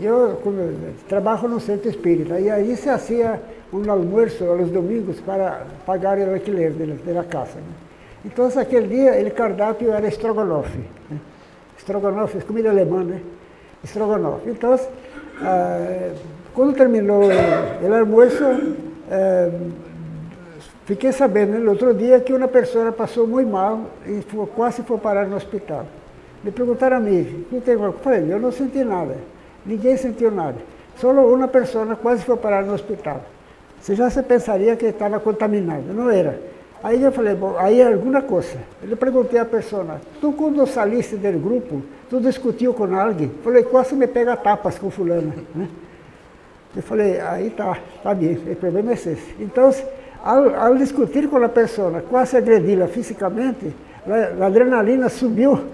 Eu como, trabalho no centro espírita e aí se hacía um almoço aos domingos para pagar o alquiler de, de la casa. Né? Então, aquele dia, o cardápio era estrogonofe. Né? Estrogonofe, comida alemã, né? Estrogonofe. Então, ah, quando terminou o, almoço, ah, fiquei sabendo no outro dia que uma pessoa passou muito mal e foi, quase foi parar no hospital. Me perguntaram a mim, o que tem? Eu falei, eu não nada. Ninguém sentiu nada. Só uma pessoa quase foi parar no hospital. Você já se pensaria que estava contaminado, não era. Aí eu falei, bom, aí é alguma coisa. Eu perguntei à pessoa, tu quando saliste do grupo, tu discutiu com alguém? Falei, quase me pega tapas com fulano. Né? Eu falei, aí tá, tá bem, o problema é esse. Então, ao, ao discutir com a pessoa, quase agredi-la fisicamente, a adrenalina subiu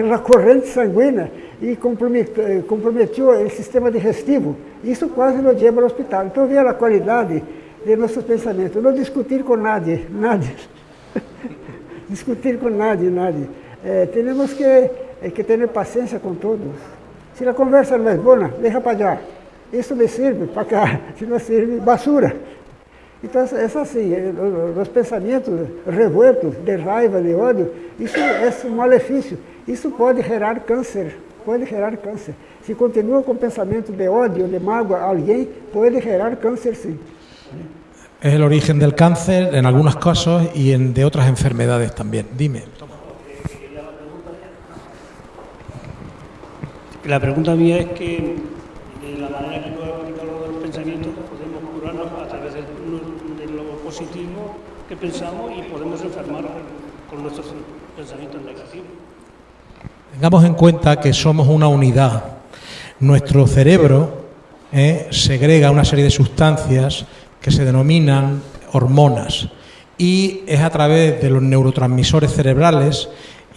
na corrente sanguínea e comprometeu, comprometeu o sistema digestivo. Isso quase nos leva ao hospital. Então, veja a qualidade de nossos pensamentos. Não discutir com nadie, nadie. discutir com nadie, nadie. Eh, temos que, eh, que ter paciência com todos. Se a conversa não é boa, deixa para allá. Isso me serve para cá. Se não serve, basura. Então, é assim, os pensamentos revoltos, de raiva, de ódio, isso é um malefício. Isso pode gerar câncer, pode gerar câncer. Se continua com pensamento de ódio, de mágoa a alguém, pode gerar câncer sim. es el origen del cáncer en algunos casos y en, de otras enfermedades también. Dime. La pregunta mía es que de la manera que tú has explicado los pensamientos podemos curarnos a través de, de lo positivo que pensamos y podemos enfermar con nuestros pensamientos negativos. Tengamos en cuenta que somos una unidad. Nuestro cerebro eh, segrega una serie de sustancias que se denominan hormonas y es a través de los neurotransmisores cerebrales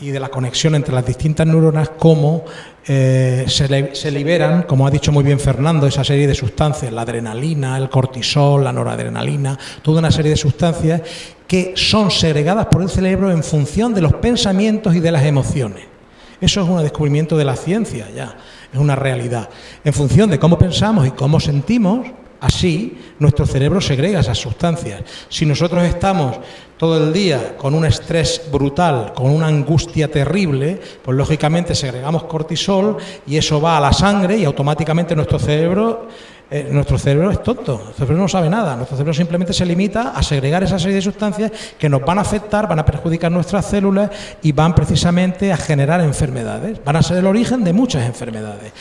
y de la conexión entre las distintas neuronas como eh, se, se, liberan, como ha dicho muy bien Fernando, esa serie de sustancias, la adrenalina, el cortisol, la noradrenalina, toda una serie de sustancias que son segregadas por el cerebro en función de los pensamientos y de las emociones. Eso es un descubrimiento de la ciencia ya, es una realidad. En función de cómo pensamos y cómo sentimos, Así, nuestro cerebro segrega esas sustancias. Si nosotros estamos todo el día con un estrés brutal, con una angustia terrible, pues lógicamente segregamos cortisol y eso va a la sangre y automáticamente nuestro cerebro eh, nuestro cerebro es tonto, nuestro cerebro no sabe nada, nuestro cerebro simplemente se limita a segregar esa serie de sustancias que nos van a afectar, van a perjudicar nuestras células y van precisamente a generar enfermedades, van a ser el origen de muchas enfermedades.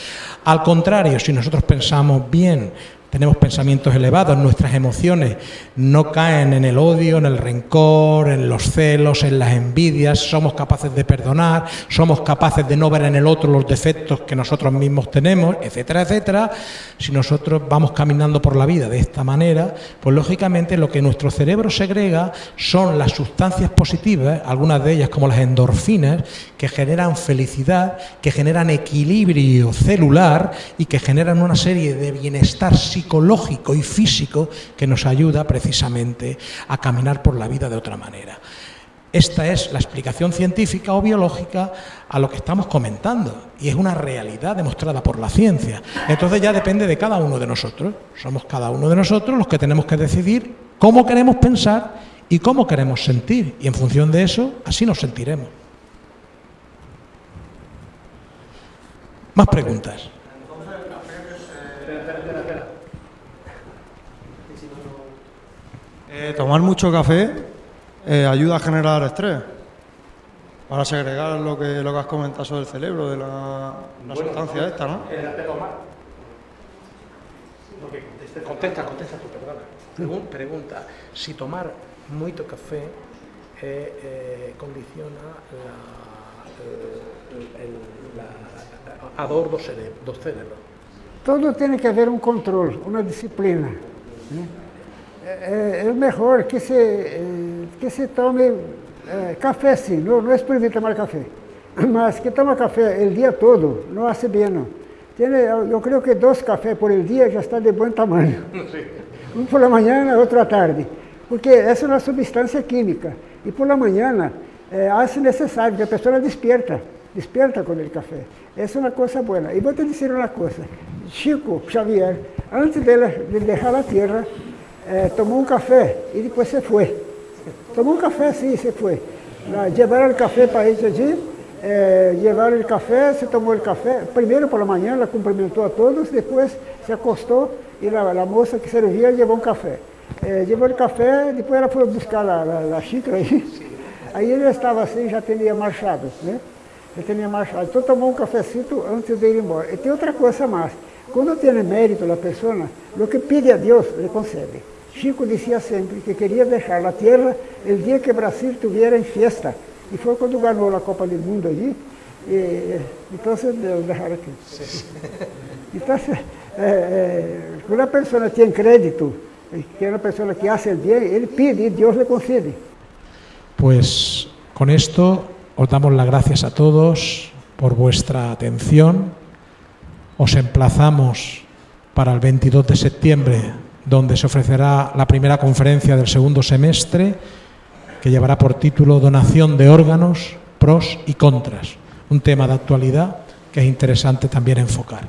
Al contrario, si nosotros pensamos bien, tenemos pensamientos elevados, nuestras emociones no caen en el odio, en el rencor, en los celos, en las envidias, somos capaces de perdonar, somos capaces de no ver en el otro los defectos que nosotros mismos tenemos, etcétera, etcétera. Si nosotros vamos caminando por la vida de esta manera, pues lógicamente lo que nuestro cerebro segrega son las sustancias positivas, algunas de ellas como las endorfinas, que generan felicidad, que generan equilibrio celular y que generan una serie de bienestar psicológico psicológico y físico que nos ayuda precisamente a caminar por la vida de otra manera. Esta es la explicación científica o biológica a lo que estamos comentando y es una realidad demostrada por la ciencia. Entonces ya depende de cada uno de nosotros. Somos cada uno de nosotros los que tenemos que decidir cómo queremos pensar y cómo queremos sentir y en función de eso así nos sentiremos. Más preguntas. Eh, tomar mucho café eh, ayuda a generar estrés para segregar lo que, lo que has comentado sobre el cerebro, de la, sustancia esta, ¿no? Contesta, contesta tu perdona. Pregunta, si tomar mucho café eh, eh, condiciona la, el, la, a dor do cerebro. Todo tiene que haber un control, una disciplina. ¿eh? É, é melhor que se, é, que se tome é, café sim, não, não é proibido tomar café, mas que toma café o dia todo não hace bem. Não. Tiene, eu creio que dois cafés por dia já está de bom tamanho. Um por la manhã, outro à tarde. Porque essa é uma substância química. E por la manhã é, hace necessário que a pessoa despierta, despierta com o café. Essa é uma coisa boa. E vou te dizer uma coisa. Chico Xavier, antes de, de deixar a terra, é, tomou um café e depois você foi. Tomou um café, sim, você foi. Levaram o café para ele allí, é, levaram o café, você tomou o café. Primeiro pela manhã, ela cumprimentou a todos, depois se acostou e a, a moça que servia levou um café. É, levou o café, depois ela foi buscar a, a, a xícara aí. Aí ele estava assim, já tinha marchado, né? Já tinha marchado. Então tomou um cafecito antes de ir embora. E tem outra coisa mais. Cuando tiene mérito la persona, lo que pide a Dios le concede. Chico decía siempre que quería dejar la tierra el día que Brasil tuviera en fiesta. Y fue cuando ganó la Copa del Mundo allí. Y, entonces lo dejar aquí. Entonces, eh, eh, una persona tiene crédito, eh, que una persona que hace el bien, él pide y Dios le concede. Pues con esto os damos las gracias a todos por vuestra atención os emplazamos para el 22 de septiembre donde se ofrecerá la primera conferencia del segundo semestre, que llevará por título Donación de órganos, pros y contras, un tema de actualidad que es interesante también enfocar.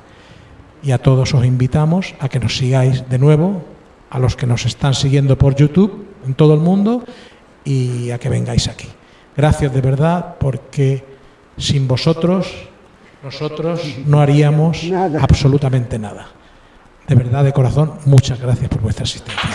Y a todos os invitamos a que nos sigáis de nuevo, a los que nos están siguiendo por YouTube en todo el mundo y a que vengáis aquí. Gracias de verdad porque sin vosotros nosotros no haríamos absolutamente nada. De verdad, de corazón, muchas gracias por vuestra asistencia.